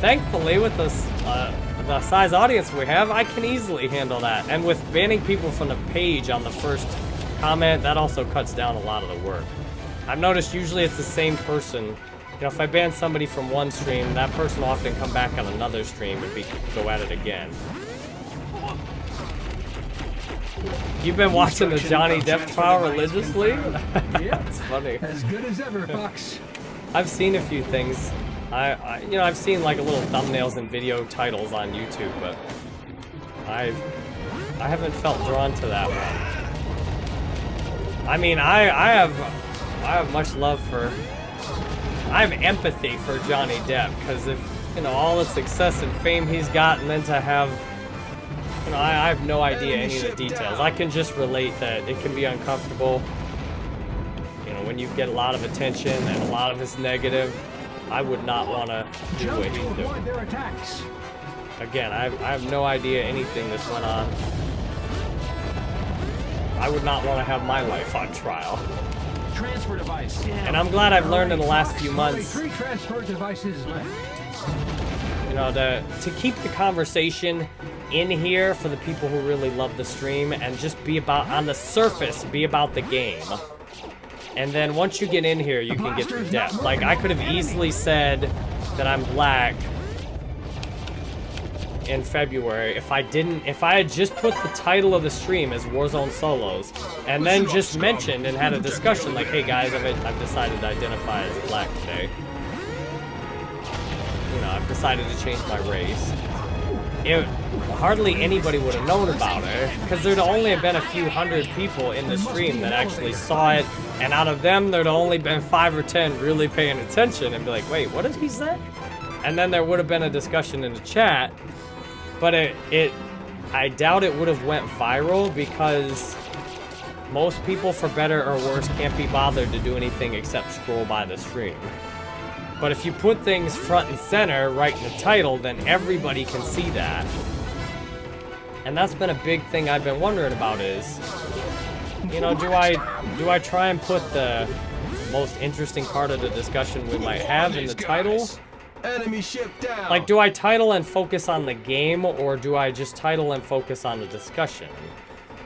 thankfully, with this, uh, the size audience we have, I can easily handle that. And with banning people from the page on the first comment, that also cuts down a lot of the work. I've noticed usually it's the same person. You know, if I ban somebody from one stream, that person will often come back on another stream and be, go at it again. You've been watching the Johnny Depp trial religiously? That's funny. As good as ever, Fox. I've seen a few things. I, I, you know, I've seen like a little thumbnails and video titles on YouTube, but I've, I haven't felt drawn to that one. I mean, I, I have, I have much love for, I have empathy for Johnny Depp because if you know all the success and fame he's got, and then to have, you know, I, I have no idea any of the details. I can just relate that it can be uncomfortable. You know, when you get a lot of attention and a lot of it's negative, I would not want to do what he's doing. Again, I have, I have no idea anything that's went on. I would not want to have my life on trial. Transfer device. And I'm glad I've learned in the last few months, three transfer devices left. you know, to, to keep the conversation in here for the people who really love the stream and just be about, on the surface, be about the game. And then once you get in here, you can get to depth. Like, I could have easily said that I'm black in February if I didn't, if I had just put the title of the stream as Warzone Solos, and then just mentioned and had a discussion like, hey guys, I've, I've decided to identify as black today. You know, I've decided to change my race. It, hardly anybody would have known about it, because there'd only have been a few hundred people in the stream that actually saw it, and out of them, there'd only been five or ten really paying attention and be like, wait, what did he say? And then there would have been a discussion in the chat, but it, it I doubt it would have went viral because most people, for better or worse, can't be bothered to do anything except scroll by the stream. But if you put things front and center right in the title, then everybody can see that. And that's been a big thing I've been wondering about is, you know, do I do I try and put the most interesting part of the discussion we might have in the title? Enemy ship down. Like, do I title and focus on the game, or do I just title and focus on the discussion?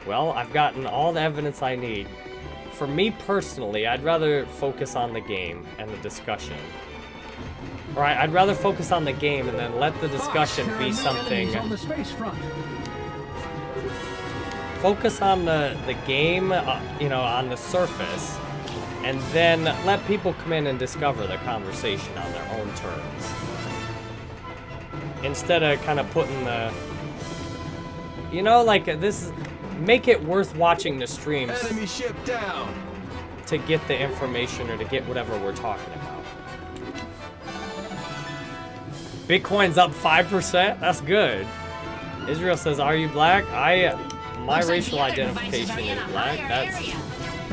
Well, I've gotten all the evidence I need. For me personally, I'd rather focus on the game and the discussion. Or I- I'd rather focus on the game and then let the discussion be something. on the space front. Focus on the, the game, uh, you know, on the surface, and then let people come in and discover the conversation on their own terms. instead of kind of putting the, you know, like this, make it worth watching the streams Enemy ship down. to get the information or to get whatever we're talking about. Bitcoin's up 5%? That's good. Israel says, are you black? I, my racial the other device identification is black. That's, area.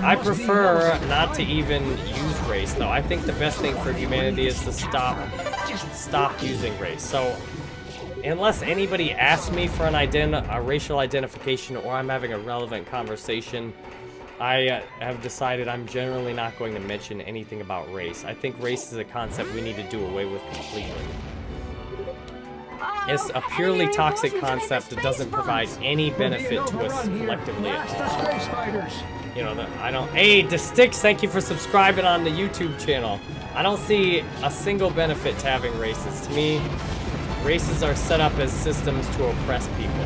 I prefer not to even use race though. I think the best thing for humanity is to stop, stop using race. So, unless anybody asks me for an ident a racial identification or I'm having a relevant conversation, I uh, have decided I'm generally not going to mention anything about race. I think race is a concept we need to do away with completely. It's a purely toxic concept that doesn't provide any benefit to us collectively at all. The space fighters. You know, the, I don't. Hey, sticks, thank you for subscribing on the YouTube channel. I don't see a single benefit to having races. To me, races are set up as systems to oppress people.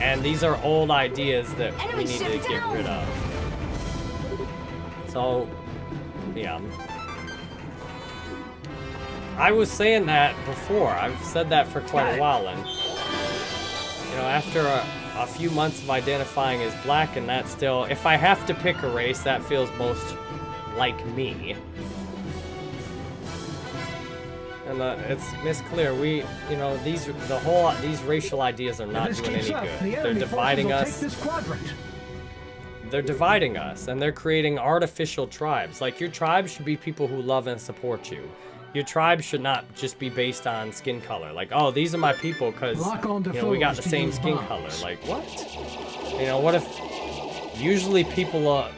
And these are old ideas that we need to get down. rid of. So, yeah. I was saying that before. I've said that for quite a while, and you know, after a, a few months of identifying as black, and that still, if I have to pick a race, that feels most like me. And uh, it's Miss Clear. We, you know, these the whole these racial ideas are not doing any up, good. the They're dividing us take this quadrant. they're dividing us and they're creating artificial tribes. Like your tribe should be people who love and support you. Your tribe should not just be based on skin color. Like, oh, these are my people because you know we got the same skin color. Like, what? You know, what if usually people uh,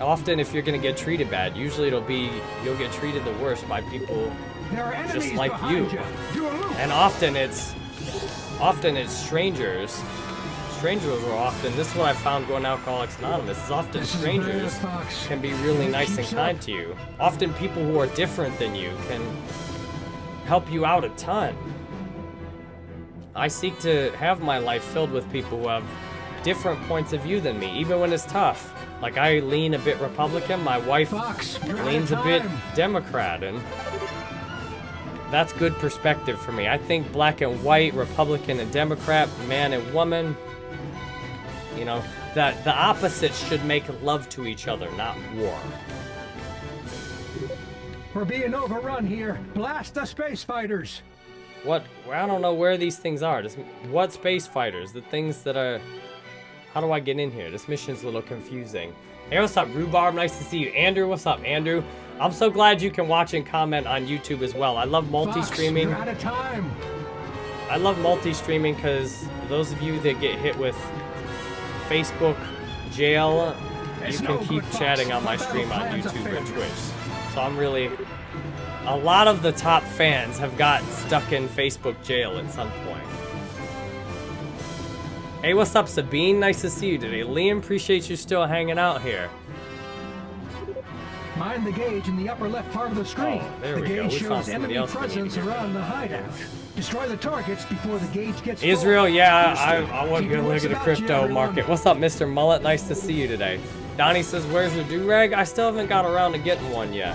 often if you're gonna get treated bad, usually it'll be you'll get treated the worst by people are enemies like you. Loop. and often it's often it's strangers. Strangers are often this is what I found going to Alcoholics Anonymous is often strangers can be really nice and kind to you. Often people who are different than you can help you out a ton. I seek to have my life filled with people who have different points of view than me, even when it's tough. Like I lean a bit Republican, my wife Fox, leans a bit. Democrat, and that's good perspective for me. I think black and white, Republican and Democrat, man and woman, you know, that the opposites should make love to each other, not war. We're being overrun here. Blast the space fighters. What? I don't know where these things are. Just, what space fighters? The things that are. How do I get in here? This mission's a little confusing. Hey, what's up, Rhubarb? Nice to see you. Andrew, what's up, Andrew? I'm so glad you can watch and comment on YouTube as well. I love multi-streaming. out of time. I love multi-streaming because those of you that get hit with Facebook jail, you can no keep chatting on my My stream on YouTube and. Twitch. So I'm really... A lot of the top fans have gotten stuck in Facebook jail at some point. Hey, what's up, Sabine? Nice to see you today. Liam, appreciate you still hanging out here. Mind the gauge in the upper left part of the screen. Oh, there the we go. gauge We shows enemy else we need to presence around the hideout. Destroy the targets before the gauge gets full. Israel, yeah, I, I want Keep you to look at the crypto market. What's up, Mr. Mullet? Nice to see you today. Donnie says, where's your do-rag? I still haven't got around to getting one yet.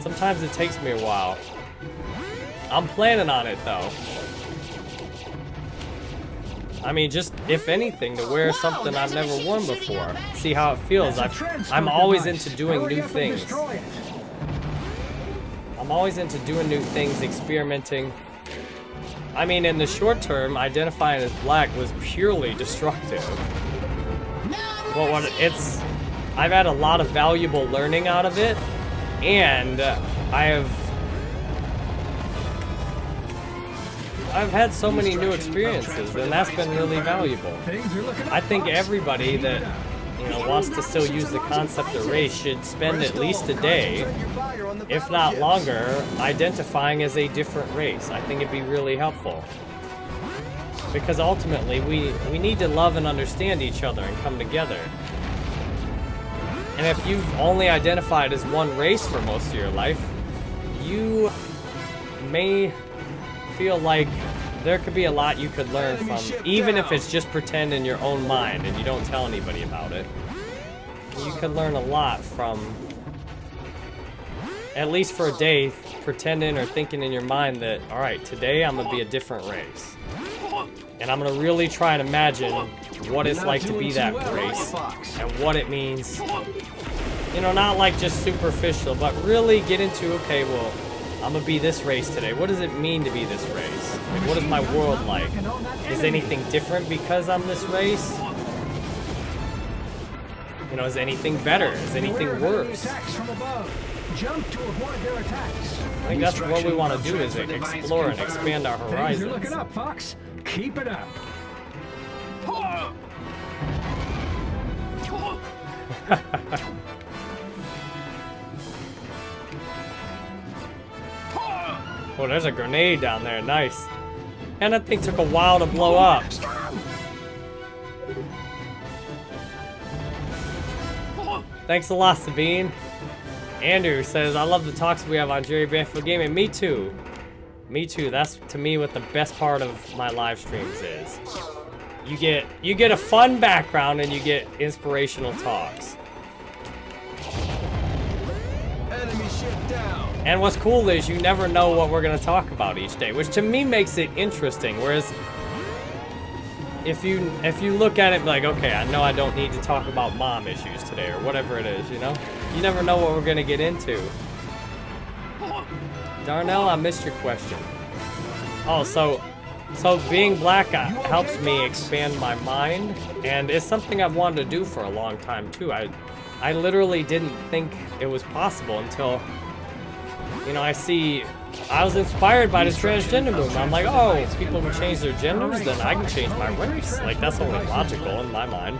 Sometimes it takes me a while. I'm planning on it, though. I mean, just, if anything, to wear Wow, something I've never worn before. See how it feels. That's a I've, I'm always device. into doing Hurry new things. I'm always into doing new things, experimenting. I mean, in the short term, identifying as black was purely destructive. But what it's, I've had a lot of valuable learning out of it, and I have, I've had so many new experiences, and that's been really valuable. Things are looking up, I think everybody that you know wants to still use the concept of race should spend at least a day, if not longer, identifying as a different race. I think it'd be really helpful. Because ultimately, we, we need to love and understand each other and come together. And if you've only identified as one race for most of your life, you may feel like there could be a lot you could learn from, even if it's just pretend in your own mind and you don't tell anybody about it. You could learn a lot from at least for a day, pretending or thinking in your mind that, all right, today I'm gonna be a different race. And I'm gonna really try and imagine what it's like to be that race and what it means. You know, not like just superficial, but really get into, okay, well, I'm gonna be this race today. What does it mean to be this race? Like, what is my world like? Is anything different because I'm this race? You know, is anything better? Is anything Beware of enemy worse? From above. Jump to avoid their attacks. I think that's what we want to do is explore and expand our horizons. looking up, Fox. Keep it up. Oh, there's a grenade down there. Nice. And that thing took a while to blow up. Thanks a lot, Sabine. Andrew says, I love the talks we have on Jerry Banfield Gaming. Me too. Me too. That's to me what the best part of my live streams is. You get you get a fun background and you get inspirational talks. Enemy ship down. And what's cool is you never know what we're gonna talk about each day, which to me makes it interesting. Whereas if you if you look at it like, okay, I know I don't need to talk about mom issues today or whatever it is, you know? You never know what we're gonna get into. Darnell, I missed your question. Oh, so so being black uh, helps me expand my mind, and it's something I've wanted to do for a long time too. I I literally didn't think it was possible until you know, I see, I was inspired by this transgender movement. I'm like, oh, if people can change their genders, then I can change my race. Like, that's only logical in my mind.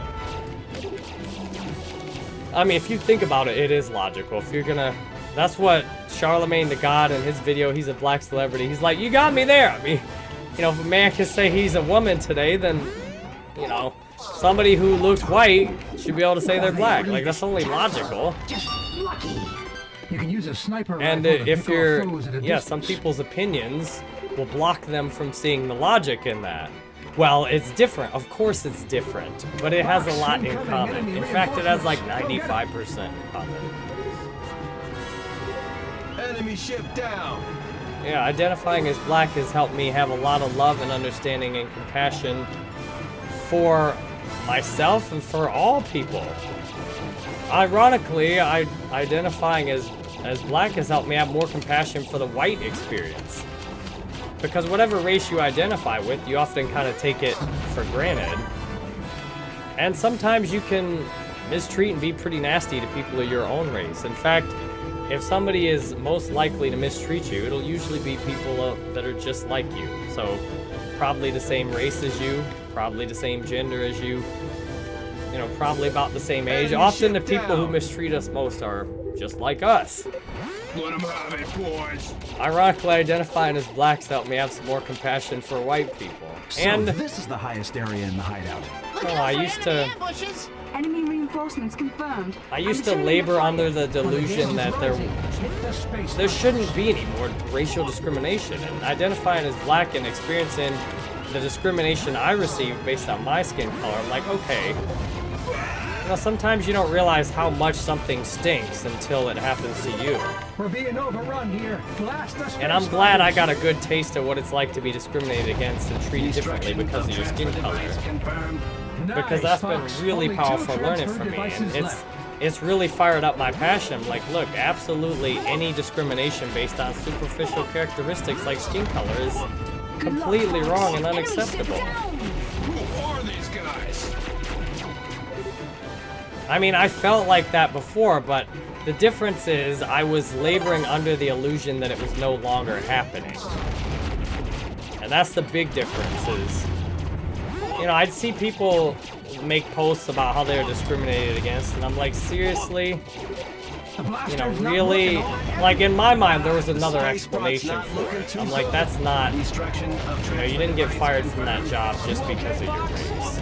I mean, if you think about it, it is logical. If you're gonna, that's what Charlemagne the God in his video, he's a black celebrity. He's like, you got me there. I mean, you know, if a man can say he's a woman today, then, you know, somebody who looks white should be able to say they're black. Like, that's only logical. You can use a sniper And uh, rifle to if pick you're, foes at a yeah, some people's opinions will block them from seeing the logic in that. Well, it's different. Of course it's different. But it has a lot in common. In fact, it has like 95% in common. Enemy ship down. Yeah, identifying as black has helped me have a lot of love and understanding and compassion for myself and for all people. Ironically, I identifying as as black has helped me have more compassion for the white experience. Because whatever race you identify with, you often kind of take it for granted. And sometimes you can mistreat and be pretty nasty to people of your own race. In fact, if somebody is most likely to mistreat you, it'll usually be people that are just like you. So, probably the same race as you, probably the same gender as you, you know, probably about the same age. Enemy Often the ship people who mistreat us most are just like us. Let 'em have it, boys. Ironically, identifying as blacks helped me have some more compassion for white people. And this is the highest area in the hideout. Look Oh, I used to- ambushes. Enemy reinforcements confirmed. I used I'm to labor the under the delusion that there Hit the space there shouldn't be any more racial discrimination. And identifying as black and experiencing the discrimination I received based on my skin color, I'm like, okay. Know, sometimes you don't realize how much something stinks until it happens to you. We're being overrun here. Blast space And I'm glad I got a good taste of what it's like to be discriminated against and treated differently because of your skin color. because that's been really powerful learning for me and it's it's really fired up my passion. Like look absolutely any discrimination based on superficial characteristics like skin color is completely wrong and unacceptable i mean i felt like that before but the difference is i was laboring under the illusion that it was no longer happening. And that's the big difference is you know i'd see people make posts about how they're discriminated against and i'm like seriously? You know, really, like in my mind, there was another explanation for it. I'm like, that's not, you know, you didn't get fired from that job just because of your race.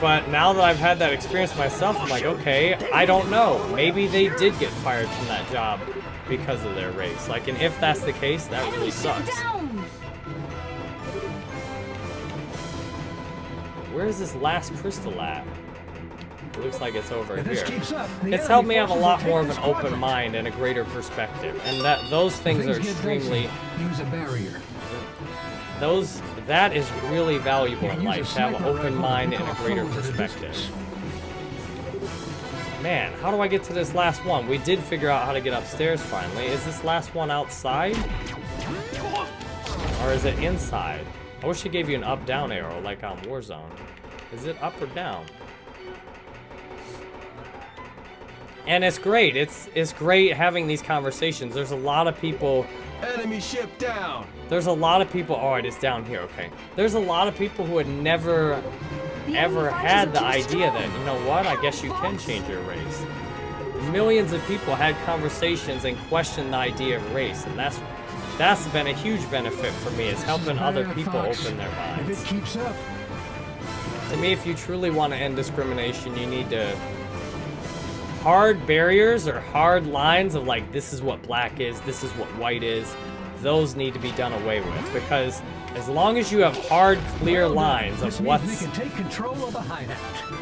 But now that I've had that experience myself, I'm like, okay, I don't know. Maybe they did get fired from that job because of their race. Like, and if that's the case, that really sucks. Where is this last crystal at? It looks like it's over here. It's helped me have a lot more of an open mind and a greater perspective, and that those things are extremely. Use a barrier. those that is really valuable in life to have an open mind and a greater foes at a perspective. Man, how do I get to this last one? We did figure out how to get upstairs finally. Is this last one outside? Or is it inside? I wish it gave you an up-down arrow like on Warzone. Is it up or down? And it's great. It's it's great having these conversations. There's a lot of people Enemy ship down. there's a lot of people oh it is down here, okay. There's a lot of people who had never The ever had the idea strong. that, you know what, I guess you can change your race. Millions of people had conversations and questioned the idea of race, and that's that's been a huge benefit for me, is helping other people open their If minds. it keeps up, To me, if you truly want to end discrimination, you need to hard barriers or hard lines of like this is what black is, this is what white is. Those need to be done away with because as long as you have hard, clear lines of what's we can take control of the hideout.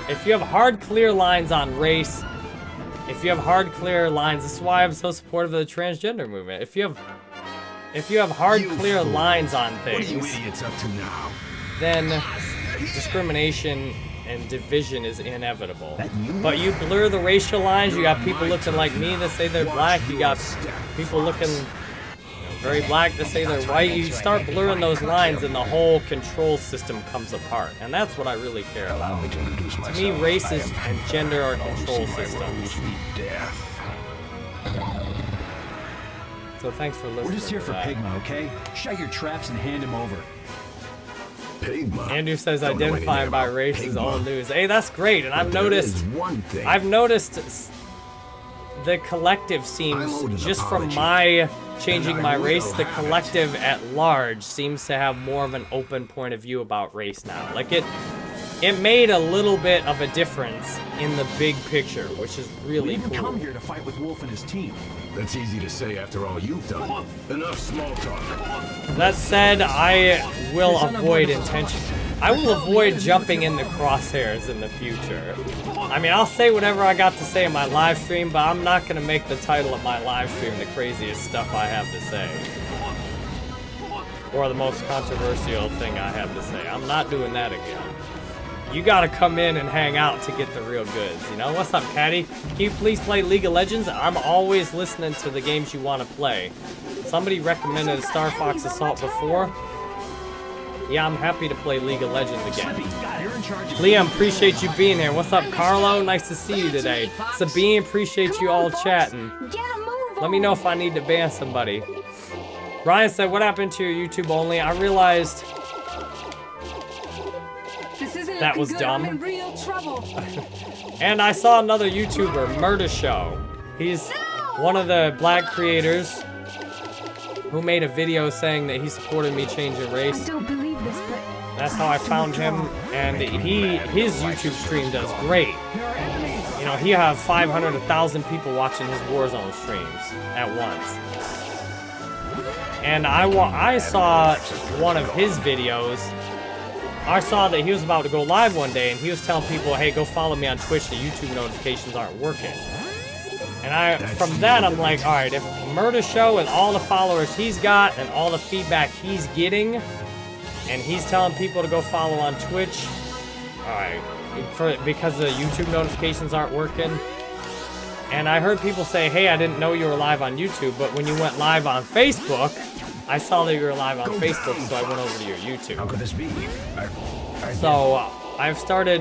if you have hard, clear lines on race, if you have hard, clear lines, this is why I'm so supportive of the transgender movement. If you have, if you have hard, You clear fool. lines on What are you things, idiots up to now? then discrimination and division is inevitable. You? But you blur the racial lines. You got people looking like me that say they're black. You got people looking you know, very black that say they're white. You start blurring those lines, and the whole control system comes apart. And that's what I really care about. To. Me, races and gender are control systems. So thanks for listening. We're just here for. Pigma, okay? Shut your traps and hand him over. Pigma. Andrew says identifying by race is all news. Hey, that's great, and I've noticed. one thing. I've noticed the collective seems I'm owed an just from my changing my race, the have it. collective at large seems to have more of an open point of view about race now. Like it, it made a little bit of a difference in the big picture, which is We really didn't cool. come here to fight with Wolf and his team. That's easy to say after all you've done. Enough small talk. That said, I will avoid intention. I will avoid jumping in the crosshairs in the future. I mean, I'll say whatever I got to say in my live stream, but I'm not gonna make the title of my live stream the craziest stuff I have to say. Or the most controversial thing I have to say. I'm not doing that again. You gotta come in and hang out to get the real goods, you know? What's up, Caddy? Can you please play League of Legends? I'm always listening to the games you want to play. Somebody recommended a Star Fox Assault before. Yeah, I'm happy to play League of Legends again. Liam, appreciate you being here. What's up, Carlo? Nice to see you today. Sabine, appreciate you all chatting. Let me know if I need to ban somebody. Ryan said, what happened to your YouTube only? I realized That was good. dumb. I'm in real trouble. And I saw another YouTuber, Murder Show. He's one of the black creators who made a video saying that he supported me changing race. don't believe this, but That's how I found him, and he his YouTube stream does great. There are enemies. You know, he has 500, 1,000 people watching his Warzone streams at once. And I wa- I saw one of his videos. I saw that he was about to go live one day, and he was telling people, "Hey, go follow me on Twitch. The YouTube notifications aren't working." And I, from that, I'm like, all right, if Murder Show and all the followers he's got and all the feedback he's getting, and he's telling people to go follow on Twitch, all right, for because the YouTube notifications aren't working. And I heard people say, "Hey, I didn't know you were live on YouTube, but when you went live on Facebook, I saw that you were live on Facebook, so I went over to your YouTube. How could this be? I, I So uh, I've started,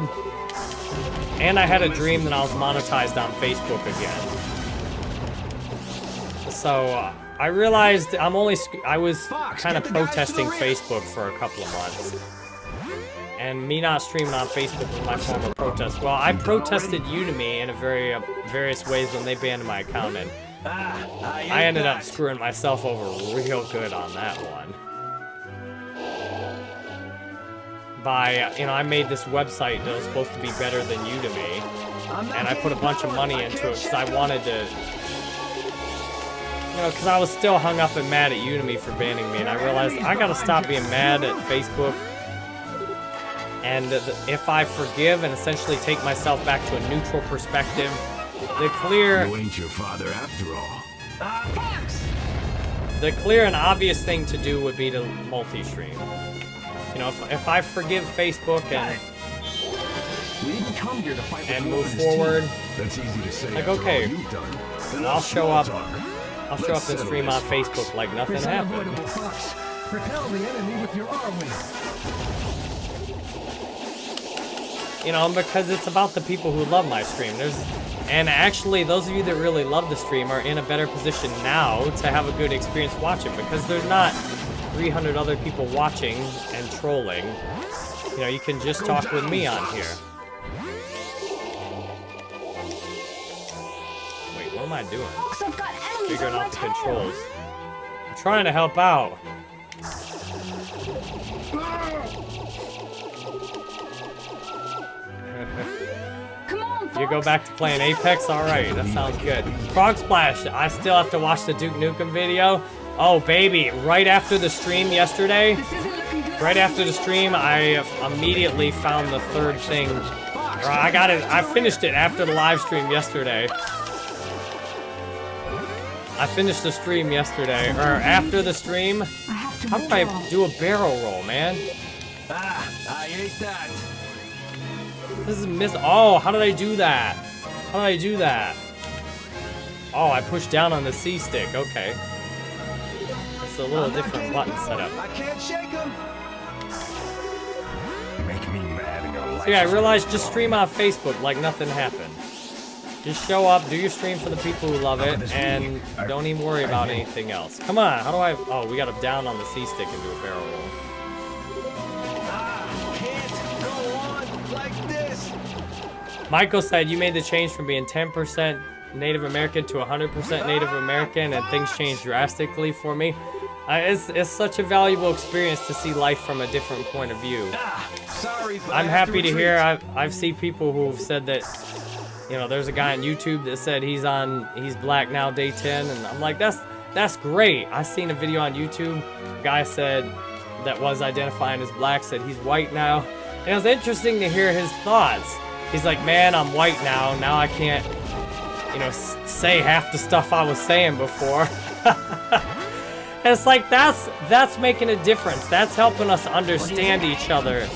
and I had a dream that I was monetized on Facebook again. So uh, I realized I'm only, I was kind of get the guys to the protesting. Facebook for a couple of months. And me not streaming on Facebook was my form of protest. Well, I protested Udemy in a very uh, various ways when they banned my account, and Ah, I, I ended up screwing myself over real good on that one. By, you know, I made this website that was supposed to be better than Udemy. and I put a bunch of money into it because I wanted to, you know, because I was still hung up and mad at Udemy for banning me, and I realized I gotta stop being mad at Facebook And if I forgive and essentially take myself back to a neutral perspective, the clear You ain't your father after all. the clear and obvious thing to do would be to multi-stream. You know, if, if I forgive Facebook and, We didn't come here to fight and move and team. forward, That's easy to say Like, okay, you've done. I'll show up- talk. I'll show Let's up and stream on Fox. Facebook like nothing It's happened. unavoidable, Fox. Repel the enemy with your Arwing. You know, because it's about the people who love my stream. There's, and actually, those of you that really love the stream are in a better position now to have a good experience watching because there's not 300 other people watching and trolling. You know, you can just talk with me on here. Wait, what am I doing? Fox, I've got enemies Figuring my out the controls. I'm trying to help out. Ah! You go back to playing Apex? Alright, that sounds good. Frog Splash, I still have to watch the Duke Nukem video. Oh, baby, right after the stream yesterday, This isn't looking good. right after the stream, I immediately found the third thing. I got it, I finished it after the live stream yesterday. I finished the stream yesterday, or after the stream. I have to How do I do a barrel roll, man? Ah, I ate that. This is miss. Oh, how did I do that? How did I do that? Oh, I pushed down on the C stick. Okay. It's a little different button setup. I can't shake him. Make me mad and your life So yeah, I realized just stream on Facebook like nothing happened. Just show up, do your stream for the people who love it, and don't even worry about anything else. Come on, how do I? Oh, we got to down on the C stick and do a barrel roll. Michael said you made the change from being 10% Native American to 100% Native American, and things changed drastically for me. Uh, it's, it's such a valuable experience to see life from a different point of view. Ah, sorry, I'm happy to retreat. hear. I've, I've seen people who've said that, you know, there's a guy on YouTube that said he's on, he's black now, day 10, and I'm like, that's that's great. I seen a video on YouTube. A guy said that was identifying as black said he's white now, and it was interesting to hear his thoughts. He's like, man, I'm white now. Now I can't, you know, say half the stuff I was saying before. And it's like that's that's making a difference. That's helping us understand each other.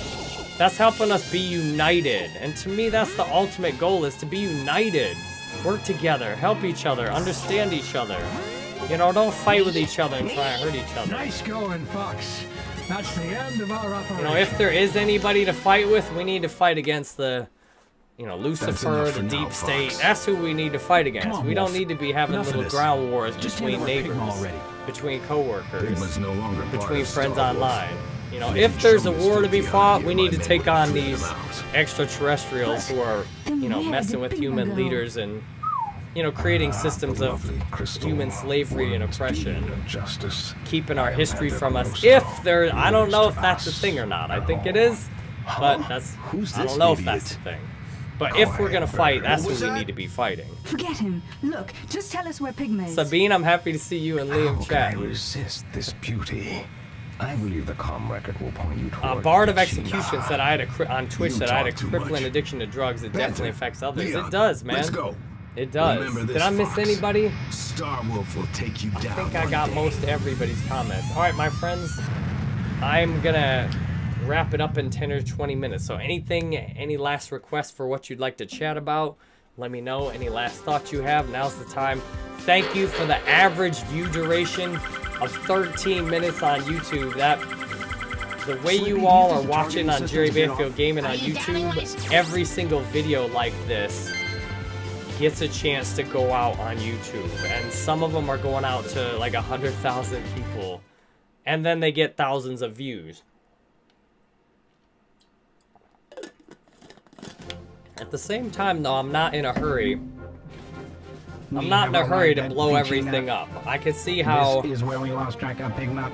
That's helping us be united. And to me, that's the ultimate goal: is to be united, work together, help each other, understand each other. You know, don't fight with each other and try and hurt each other. Nice going, Fox. That's the end of our operation. You know, if there is anybody to fight with, we need to fight against the, you know, Lucifer, the for now, deep Fox. state. That's who we need to fight against. on, we don't Wolf. need to be having Enough little ground wars Just between hand over Pigma neighbors, already. between coworkers. No longer between friends online. You know, if there's a war to be fought, we need to take on these extraterrestrials who are, you know, messing with human leaders and, you know, creating systems of human slavery and oppression, keeping our history from us. If there, I don't know if that's a thing or not. I think it is, but that's, I don't know if that's the thing. But if we're gonna fight, that's What we need to be fighting. Forget him. Look, just tell us where Pigma is. Sabine, I'm happy to see you and How Liam can chat. I resist this beauty? I believe the comm record will point you Uh, toward Bard of China. Execution said I had a cri- on Twitch You that I had a crippling much. addiction to drugs. It definitely affects others. Leon, it does, man. Let's go. It does. Remember Did this, I miss Fox. anybody? Star Wolf will take you down. I think I got day. most everybody's comments. All right, my friends, I'm gonna wrap it up in 10 or 20 minutes. So anything, any last requests for what you'd like to chat about, let me know. Any last thoughts you have, now's the time. Thank you for the average view duration of 13 minutes on YouTube. That the way you all are watching on Jerry Banfield Gaming on YouTube, every single video like this gets a chance to go out on YouTube. And some of them are going out to like 100,000 people. And then they get thousands of views. At the same time, though, I'm not in a hurry. I'm not in a hurry to blow everything up. I can see how This is where we lost track of Pigma.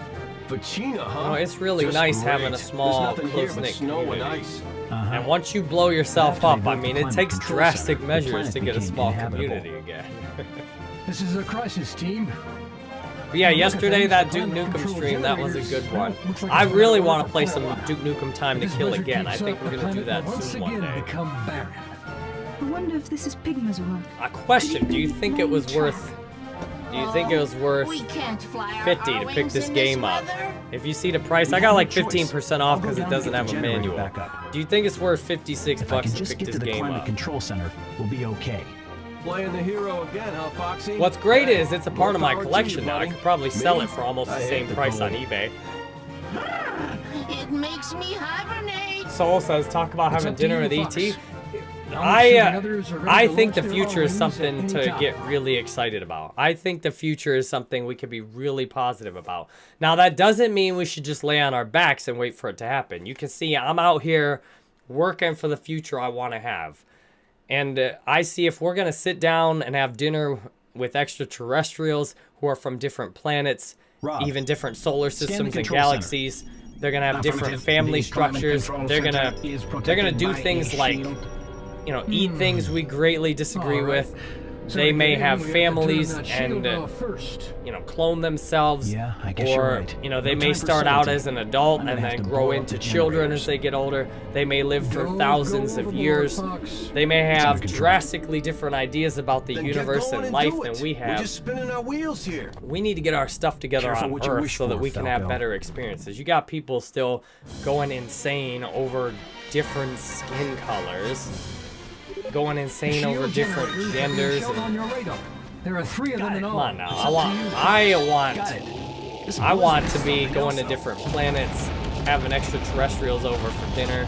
Fichina, huh? Oh, it's really Just nice having a small, There's nothing here but close-knit snow and community. ice. Uh-huh. And once you blow yourself up, I mean, it takes drastic measures to get a small community again. This is a crisis, team. But yeah, yesterday that Duke Nukem stream, that was a good one. I really want to play some Duke Nukem Time to Kill again. I think we're gonna do that soon one day. I wonder if this is Pigma's work. A question, do you think it was worth do you think it was worth We can't fly our 50 to pick this game up? If you see the price, I got like 15% off because it doesn't have a manual. Do you think it's worth 56 If I bucks can to just pick get this to the game climate up? control center, we'll be okay. Playing the hero again, huh, Foxy? What's great is it's a part of my more power to collection you, now. I buddy. could probably sell Me? it for almost the I hate same the price on eBay. It makes me hibernate. Soul says, talk about It's having dinner with ET. I, uh, others are ready I think the future is something to time. get really excited about. I think the future is something we could be really positive about. Now, that doesn't mean we should just lay on our backs and wait for it to happen. You can see I'm out here working for the future I want to have. And uh, I see if we're going to sit down and have dinner with extraterrestrials who are from different planets, Rob, even different solar systems and control center. galaxies, they're going to have different family The structures. They're going to they're going to do by a things like you know, eat things we greatly disagree All right. with. So they may have we to turn families and, uh, you know, clone themselves. Yeah, I guess or, you're right. you know, they No may start out as an adult and then grow into the children as they get older. They may live for Go- thousands go of overboard, years. They may have drastically different ideas about the Then universe and and life than it. we We're just spinning our wheels here. We need to get our stuff together Careful on Earth so that we can have Falco. better experiences. You got people still going insane over different skin colors, going insane over different generators have been genders. shown on your radar. There are three of them in all. come on now, I want. I want, Got it. This I want to be going to different planets, having extraterrestrials over for dinner.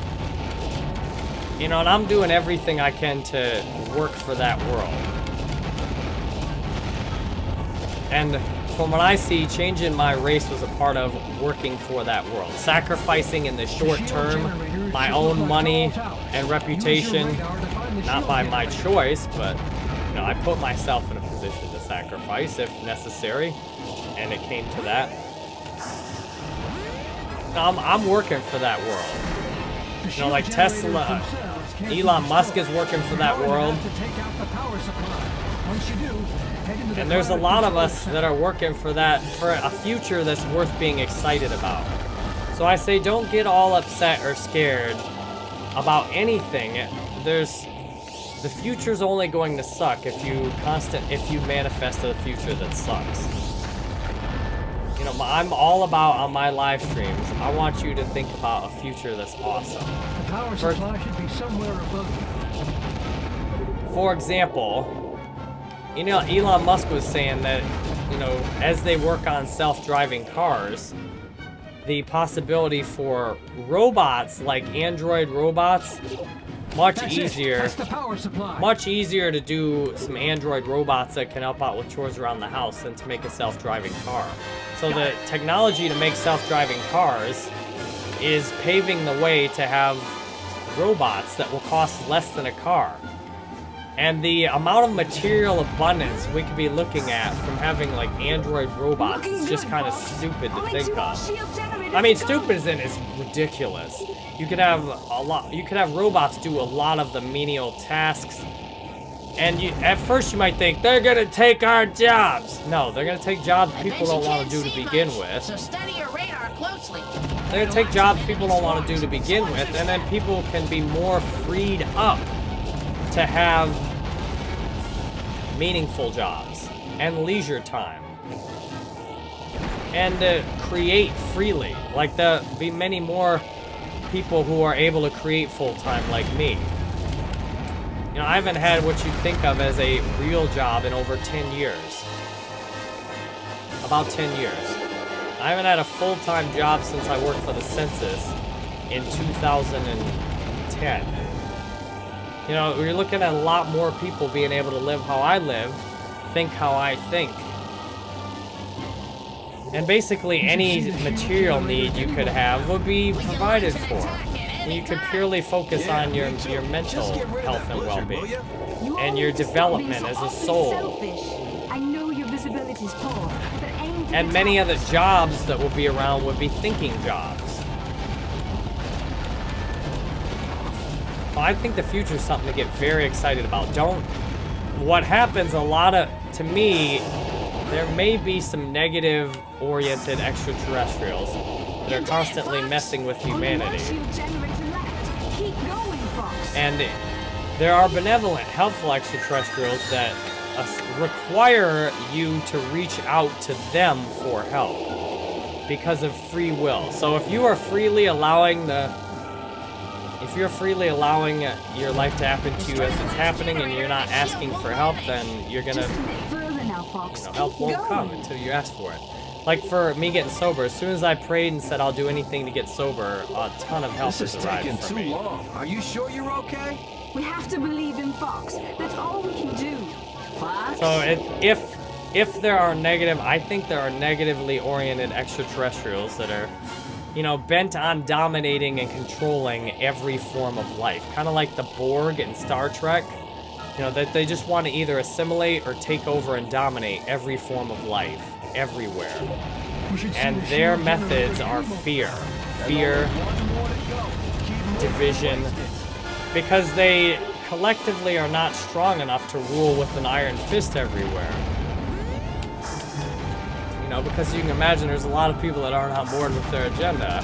You know, and I'm doing everything I can to work for that world. And from what I see, changing my race was a part of working for that world. Sacrificing in the short term my own money and reputation, radar to find the not by my choice, but you know, I put myself in a position to sacrifice if necessary, and it came to that. I'm, I'm working for that world. You know, like Tesla, themselves can't be Elon Musk is working for that You're going to world. have to take out the power supply. Once you do, head into the And there's a lot of us that are working for that, for a future that's worth being excited about. So I say don't get all upset or scared about anything. There's, the future's only going to suck if you constant, if you manifest a future that sucks. You know, I'm all about on my live streams, I want you to think about a future that's awesome. The power supply should be somewhere above. For example, you know, Elon Musk was saying that, you know, as they work on self-driving cars, the possibility for robots like android robots much That's easier That's the power supply. much easier to do some android robots that can help out with chores around the house than to make a self-driving car. So the technology to make self-driving cars is paving the way to have robots that will cost less than a car. And the amount of material abundance we could be looking at from having like android robots is just kind of stupid to think of. I mean, stupid as in it's ridiculous. You could have a lot. You could have robots do a lot of the menial tasks, and you at first you might think they're gonna take our jobs. No, they're gonna take jobs people don't want to do to begin much, with. So study your radar closely. They're gonna take jobs people don't want to do to begin with, and then people can be more freed up to have meaningful jobs and leisure time and uh, create freely. Like the be many more people who are able to create full time like me. You know, I haven't had what you think of as a real job in over 10 years. About 10 years. I haven't had a full-time job since I worked for the census in 2010. You know, we're looking at a lot more people being able to live how I live, think how I think. And basically any material need you could have would be provided for. And you could purely focus on your, your mental health and well-being. and your development as a soul. And many the jobs that will be around would be thinking jobs. I think the future is something to get very excited about. Don't. What happens a lot of, to me, there may be some negative-oriented extraterrestrials that are constantly messing with humanity. And there are benevolent, helpful extraterrestrials that require you to reach out to them for help because of free will. So if you are freely allowing the if you're freely allowing your life to happen to you as it's happening and you're not asking for help, then you're gonna, Fox. you know, help won't going. come until you ask for it. Like for me getting sober, as soon as I prayed and said I'll do anything to get sober, a ton of help This is has arrived taking for too me. long. Are you sure you're okay? We have to believe in Fox. That's all we can do. Fox? So it, if if there are negative, I think there are negatively oriented extraterrestrials that are, you know, bent on dominating and controlling every form of life, kind of like the Borg in Star Trek. You know, that they just want to either assimilate or take over and dominate every form of life, everywhere. And their methods are fear, fear, division, because they collectively are not strong enough to rule with an iron fist everywhere. You know, because you can imagine there's a lot of people that aren't on board with their agenda.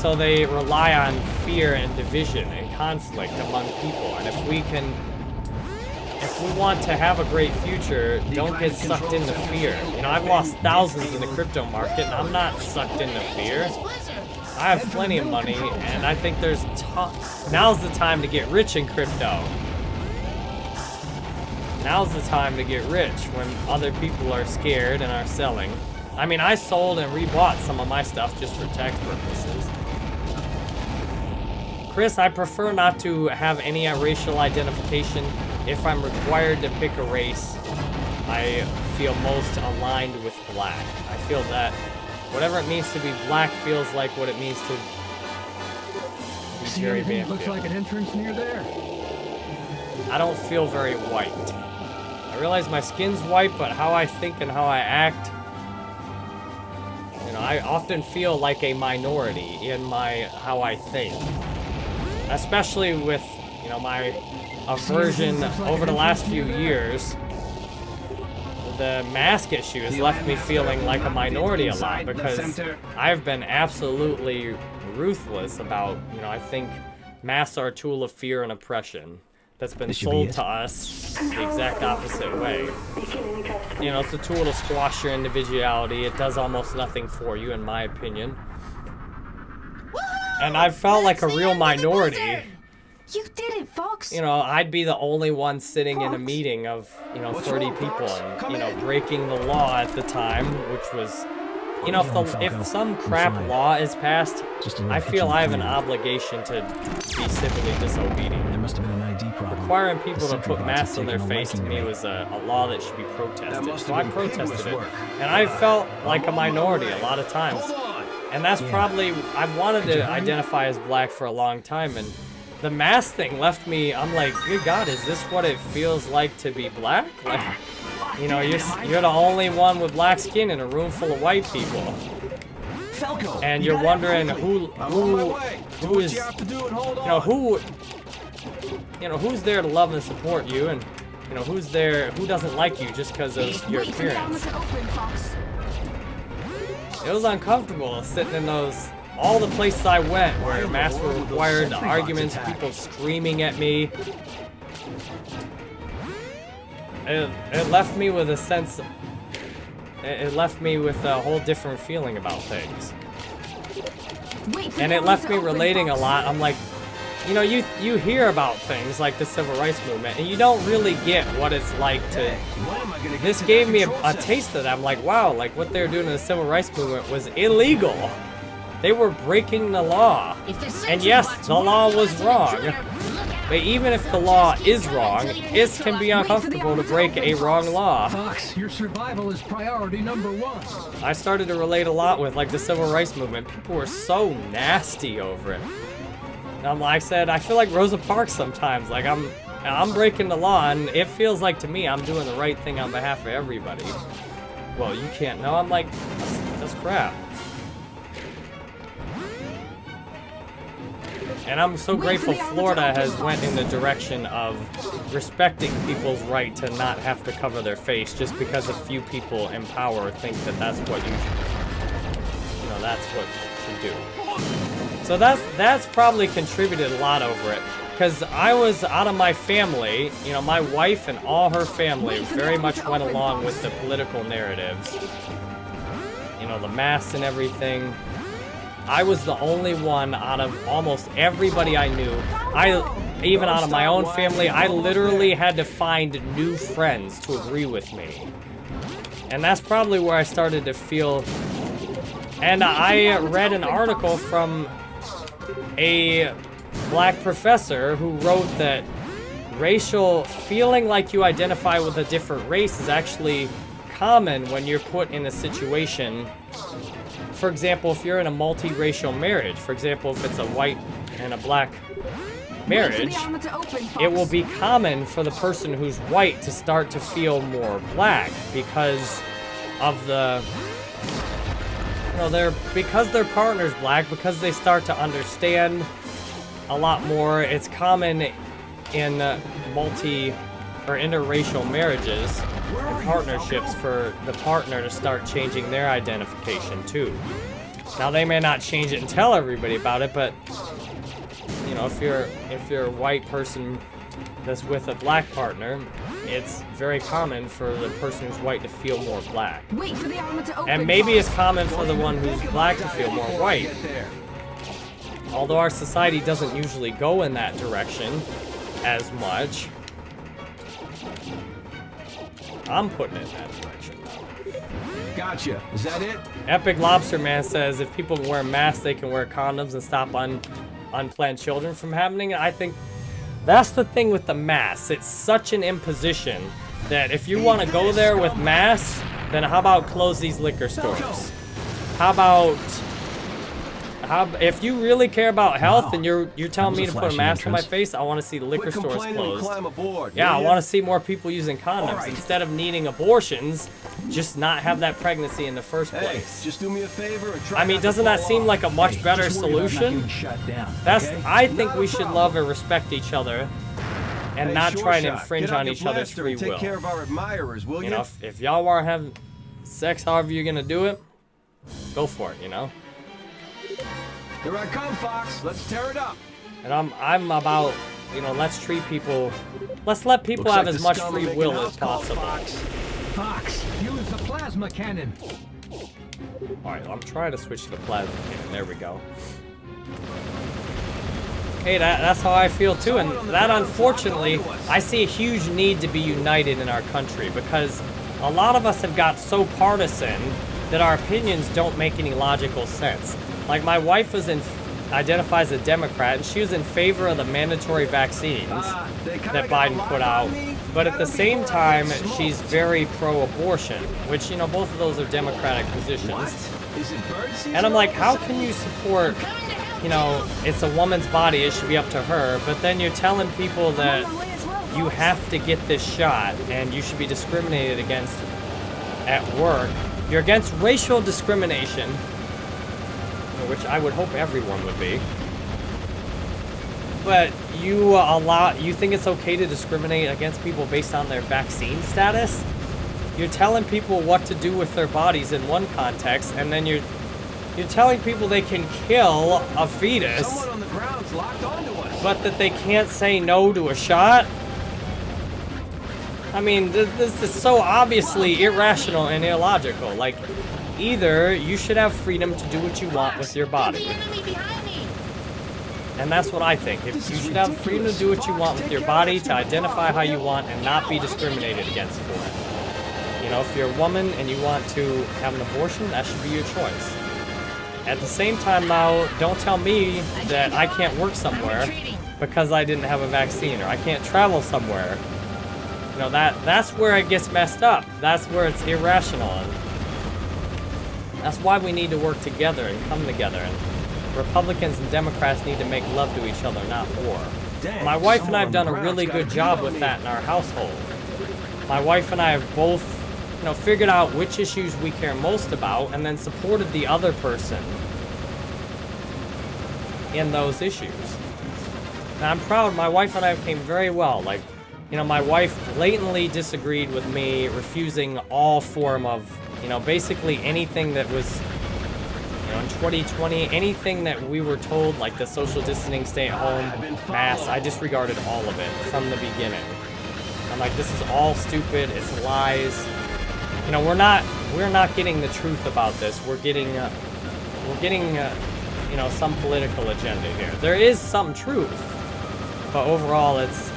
So they rely on fear and division conflict among people. And if we can, if we want to have a great future, don't get sucked into fear. You know, I've lost thousands in the crypto market, and I'm not sucked into fear. I have plenty of money, and I think there's. Now's the time to get rich in crypto. Now's the time to get rich when other people are scared and are selling. I mean, I sold and rebought some of my stuff just for tax purposes. Chris, I prefer not to have any racial identification. If I'm required to pick a race, I feel most aligned with black. I feel that whatever it means to be black feels like what it means to be See Jerry that looks like an entrance near there? I don't feel very white. I realize my skin's white, but how I think and how I act, you know, I often feel like a minority in my how I think. Especially with, you know, my aversion over the last few years. The mask issue has left me feeling like a minority a lot because I've been absolutely ruthless about, you know, I think masks are a tool of fear and oppression that's been should be sold to us the exact opposite way. You know, it's a tool to squash your individuality. It does almost nothing for you, in my opinion. And I felt like a real minority. You did it, Fox. You know, I'd be the only one sitting in a meeting of, you know, What's 30 wrong, people and, Come you know, in. breaking the law at the time, which was, you know, if, the, if some crap law is passed, Just I feel I have an obligation to be civilly disobedient. There must have been an ID problem. Requiring people to put masks on their face to me was a, a law that should be protested. So I protested it. work. And I felt like a minority a lot of times. Hold on. And that's Yeah. probably, I've wanted Could to identify as black for a long time, and the mask thing left me, I'm like, good God, is this what it feels like to be black? Like, you know, you're, you're the only one with black skin in a room full of white people. Falco. And you you're gotta wondering who. I'm on my who, way. Do who you have to do and hold you know, on. who, you know, who's there to love and support you, and, you know, who's there, who doesn't like you just because of your Wait for the appearance. It was uncomfortable sitting in those all the places I went where masks were required, the arguments, people screaming at me. It, it left me with a sense. It, it left me with a whole different feeling about things, Wait and it left me to open, relating a lot. I'm like, you know, you you hear about things like the civil rights movement, and you don't really get what it's like to When am I gonna this gave me a, a taste of that. I'm like, wow, like what they were doing in the civil rights movement was illegal. They were breaking the law. And yes, the law was wrong. intruder, look out. But even if the law is wrong, it can be uncomfortable to break a wrong law. Fox, your survival is priority number one. I started to relate a lot with like the civil rights movement. People were so nasty over it. And I'm, I said, I feel like Rosa Parks sometimes. Like I'm, I'm breaking the law, and it feels like to me I'm doing the right thing on behalf of everybody. Well, you can't know. I'm like, that's, that's crap. And I'm so grateful the armor to Florida has went in the direction of respecting people's right to not have to cover their face just because a few people in power think that that's what you you know, that's what you should do. So that's that's probably contributed a lot over it. Because I was out of my family, you know, my wife and all her family very much went along with the political narratives. You know, the masks and everything. I was the only one out of almost everybody I knew. I, even out of my own family, I literally had to find new friends to agree with me. And that's probably where I started to feel. And I read an article from a black professor who wrote that racial feeling like you identify with a different race is actually common when you're put in a situation. For example if you're in a multiracial marriage for example if it's a white and a black marriage the armor to open, it will be common for the person who's white to start to feel more black because of the know they're because their partner's black because they start to understand a lot more it's common in uh, multi or interracial marriages and partnerships for the partner to start changing their identification too. Now they may not change it and tell everybody about it but you know, if you're if you're a white person that's with a black partner, it's very common for the person who's white to feel more black. Wait for the armor to open, And maybe it's common for the one who's black to feel more white. Although our society doesn't usually go in that direction as much. I'm putting it in that direction. Gotcha. Is that it? Epic Lobster Man says if people wear masks, they can wear condoms and stop un- unplanned children from happening. I think that's the thing with the masks. It's such an imposition that if you want to go there with masks, then how about close these liquor stores? How about how if you really care about health and you're you're telling me to put a flashy mask on my face, I want to see the liquor Quit stores complaining closed. climb aboard. Yeah, I want to see more people using condoms right. instead of needing abortions. Just not have that pregnancy in the first Hey, place. just do me a favor and try I mean, doesn't that seem off. like a much Hey, better just worry about not solution? shut down, That's okay? I think Not we a should love and respect each other and Hey, not Sure try and infringe on each other's free and take will. care of our admirers, will You you? know, if, if y'all want to have sex however you're gonna do it, go for it. You know. Here I come, Fox. Let's tear it up. And I'm I'm about you know let's treat people, let's let people Looks have like as much free will as possible. Fox. Fox, use the plasma cannon. All right, I'm trying to switch to the plasma cannon. There we go. Hey, that, that's how I feel too, and that unfortunately, I see a huge need to be united in our country because a lot of us have got so partisan that our opinions don't make any logical sense. Like my wife was in, identifies a Democrat, and she was in favor of the mandatory vaccines Ah, that Biden put out. But at the same time, she's very pro-abortion, which you know both of those are Democratic positions. What? Is it bird season? And I'm like, how can you support, you know, it's a woman's body, it should be up to her, but then you're telling people that I'm on my way as well, you have to get this shot and you should be discriminated against at work. You're against racial discrimination, which I would hope everyone would be. But you allow, you think it's okay to discriminate against people based on their vaccine status? You're telling people what to do with their bodies in one context, and then you're you're telling people they can kill a fetus, Someone on the ground's locked onto us. but that they can't say no to a shot. I mean, th- this is so obviously irrational and illogical. Like, either you should have freedom to do what you want with your body, enemy behind me. and that's what I think. If you should have freedom to do what you want with your body, to identify how you want, and not be discriminated against for it. You know, if you're a woman and you want to have an abortion, that should be your choice. At the same time, now, don't tell me that I can't work somewhere because I didn't have a vaccine, or I can't travel somewhere. You know, that that's where it gets messed up. That's where it's irrational. That's why we need to work together and come together. And Republicans and Democrats need to make love to each other, not war. Dang, My wife and I have done a really good job with that in our household. My wife and I have both, you know, figured out which issues we care most about and then supported the other person in those issues. And I'm proud. My wife and I have came very well. Like, you know, my wife blatantly disagreed with me refusing all form of, you know, basically anything that was, you know, in 2020, anything that we were told, like the social distancing, stay at home, mass, I disregarded all of it from the beginning. I'm like, this is all stupid. It's lies. You know, we're not we're not getting the truth about this. We're getting uh, we're getting uh, you know some political agenda here. There is some truth, but overall, it's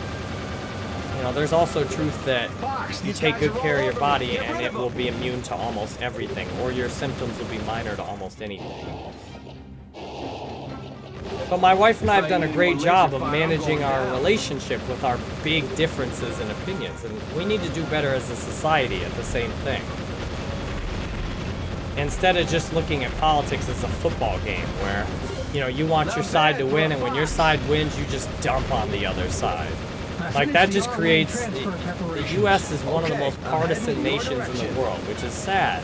you know, there's also truth that you take good care of your body and it will be immune to almost everything, or your symptoms will be minor to almost anything. But my wife and I have done a great job of managing our relationship with our big differences in opinions, and we need to do better as a society at the same thing. Instead of just looking at politics as a football game where, you know, you want your side to win, and when your side wins, you just dump on the other side. Like, that just creates... The, the U.S. is one of the most partisan nations in the world, which is sad.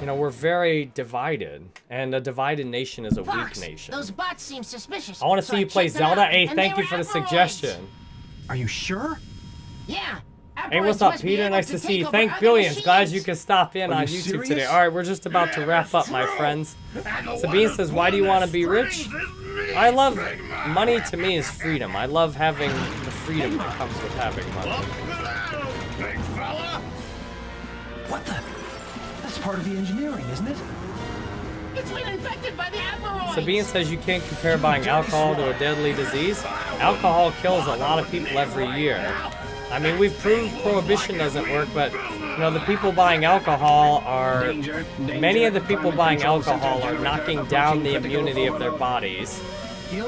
You know, we're very divided, and a divided nation is a Fox, weak nation. Those bots seem suspicious. I want to so see you play Zelda. out, Hey, thank you for the suggestion. Are you sure? Yeah. Hey, what's up, Peter? Nice to see you. Thank Billions. Glad you could stop in Are on you YouTube today. All right, we're just about to wrap up, my friends. Sabine says, why do you want to be rich? I love... Money to me is freedom. I love having the freedom that comes with having money. Big fella. What the? That's part of the engineering, isn't it? It's been infected by the Aparoids. Sabine says you can't compare buying alcohol to a deadly disease. Alcohol kills a lot of people every year. I mean, we've proved prohibition doesn't work, but, you know, the people buying alcohol are... Many of the people buying alcohol are knocking down the immunity of their bodies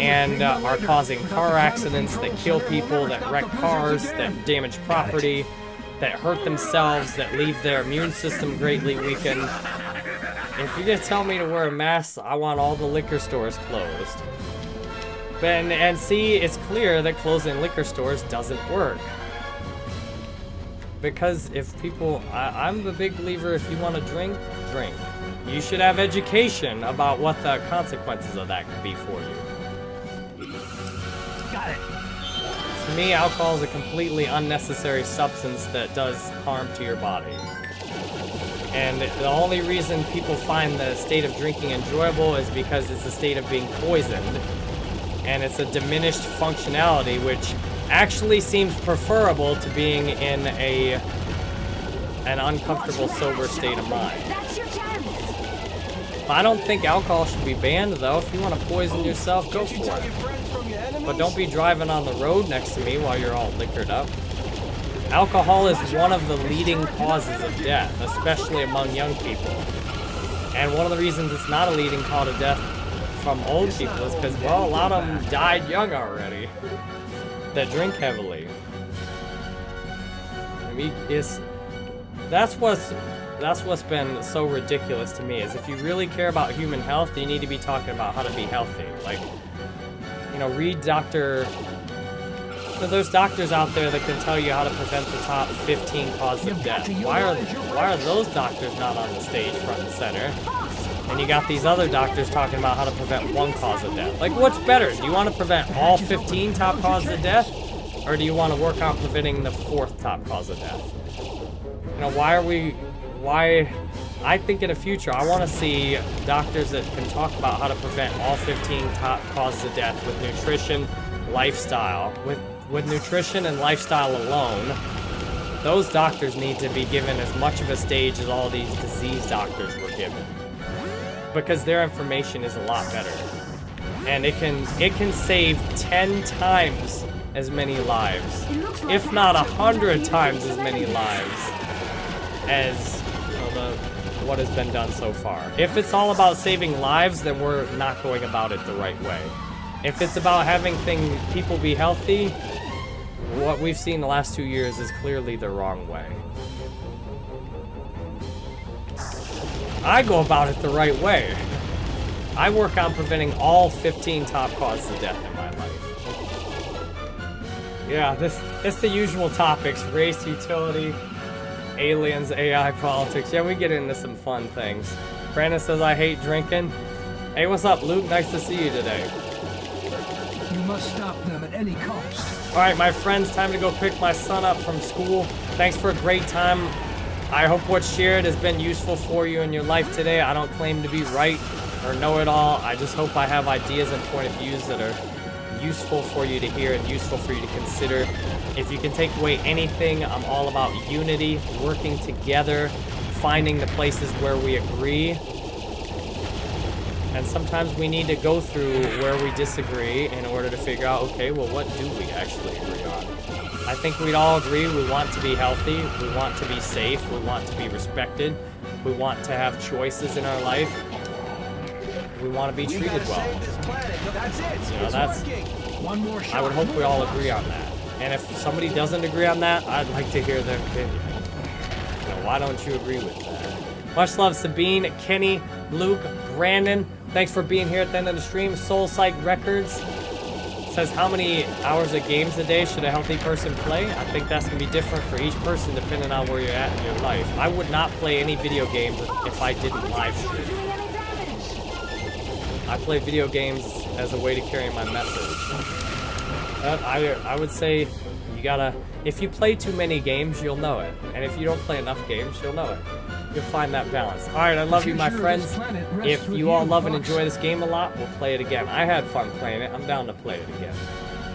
and uh, are causing car accidents that kill people, that wreck cars, that damage property, that hurt themselves, that leave their immune system greatly weakened. If you're gonna tell me to wear a mask, I want all the liquor stores closed. And, and see, it's clear that closing liquor stores doesn't work. Because if people, I, I'm a big believer if you want to drink, drink. You should have education about what the consequences of that could be for you. Got it. To me, alcohol is a completely unnecessary substance that does harm to your body. And the only reason people find the state of drinking enjoyable is because it's a state of being poisoned. And it's a diminished functionality, which actually seems preferable to being in a an uncomfortable sober state of mind. I don't think alcohol should be banned though. If you want to poison yourself, go for it. But don't be driving on the road next to me while you're all liquored up. Alcohol is one of the leading causes of death, especially among young people. And one of the reasons it's not a leading cause of death from old people is because, well, a lot of them died young already that drink heavily. I mean, it's, that's what's that's what's been so ridiculous to me is if you really care about human health, you need to be talking about how to be healthy. Like, you know, read Dr. There's doctors out there that can tell you how to prevent the top 15 causes of death. Why are why are those doctors not on the stage front and center? And you got these other doctors talking about how to prevent one cause of death. Like, what's better? Do you want to prevent all 15 top causes of death? Or do you want to work on preventing the fourth top cause of death? You know, why are we... Why... I think in the future, I want to see doctors that can talk about how to prevent all 15 top causes of death with nutrition, lifestyle. With, with nutrition and lifestyle alone, those doctors need to be given as much of a stage as all these disease doctors were given because their information is a lot better. And it can it can save 10 times as many lives if not a hundred times as many lives as know, the what has been done so far. If it's all about saving lives then we're not going about it the right way. If it's about having thing people be healthy what we've seen the last two years is clearly the wrong way I go about it the right way. I work on preventing all 15 top causes of death in my life. Yeah, this it's the usual topics: race, utility, aliens, AI, politics. Yeah, we get into some fun things. Brandon says I hate drinking. Hey, what's up, Luke? Nice to see you today. You must stop them at any cost. All right, my friends, time to go pick my son up from school. Thanks for a great time. I hope what's shared has been useful for you in your life today. I don't claim to be right or know it all. I just hope I have ideas and point of views that are useful for you to hear and useful for you to consider. If you can take away anything, I'm all about unity, working together, finding the places where we agree. And sometimes we need to go through where we disagree in order to figure out, okay, well, what do we actually agree on? I think we'd all agree we want to be healthy, we want to be safe, we want to be respected, we want to have choices in our life, we want to be treated gotta well. save this planet. That's it. You know, that's- One more shot. I would hope we all agree on that. And if somebody doesn't agree on that, I'd like to hear their opinion. You know, why don't you agree with that? Much love, Sabine, Kenny, Luke, Brandon. Thanks for being here at the end of the stream. Soul Psych Records says how many hours of games a day should a healthy person play? I think that's gonna be different for each person depending on where you're at in your life. I would not play any video games if I didn't live stream. I play video games as a way to carry my message. Uh, I, I would say you gotta, if you play too many games, you'll know it. And if you don't play enough games, you'll know it. You'll find that balance. Alright, I love you, my future of this friends. If you all love and enjoy this game a lot, we'll play it again. I had fun playing it. I'm down to play it again.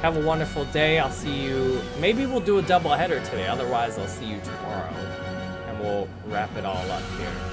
Have a wonderful day. I'll see you. Maybe we'll do a double header today. Otherwise, I'll see you tomorrow. And we'll wrap it all up here.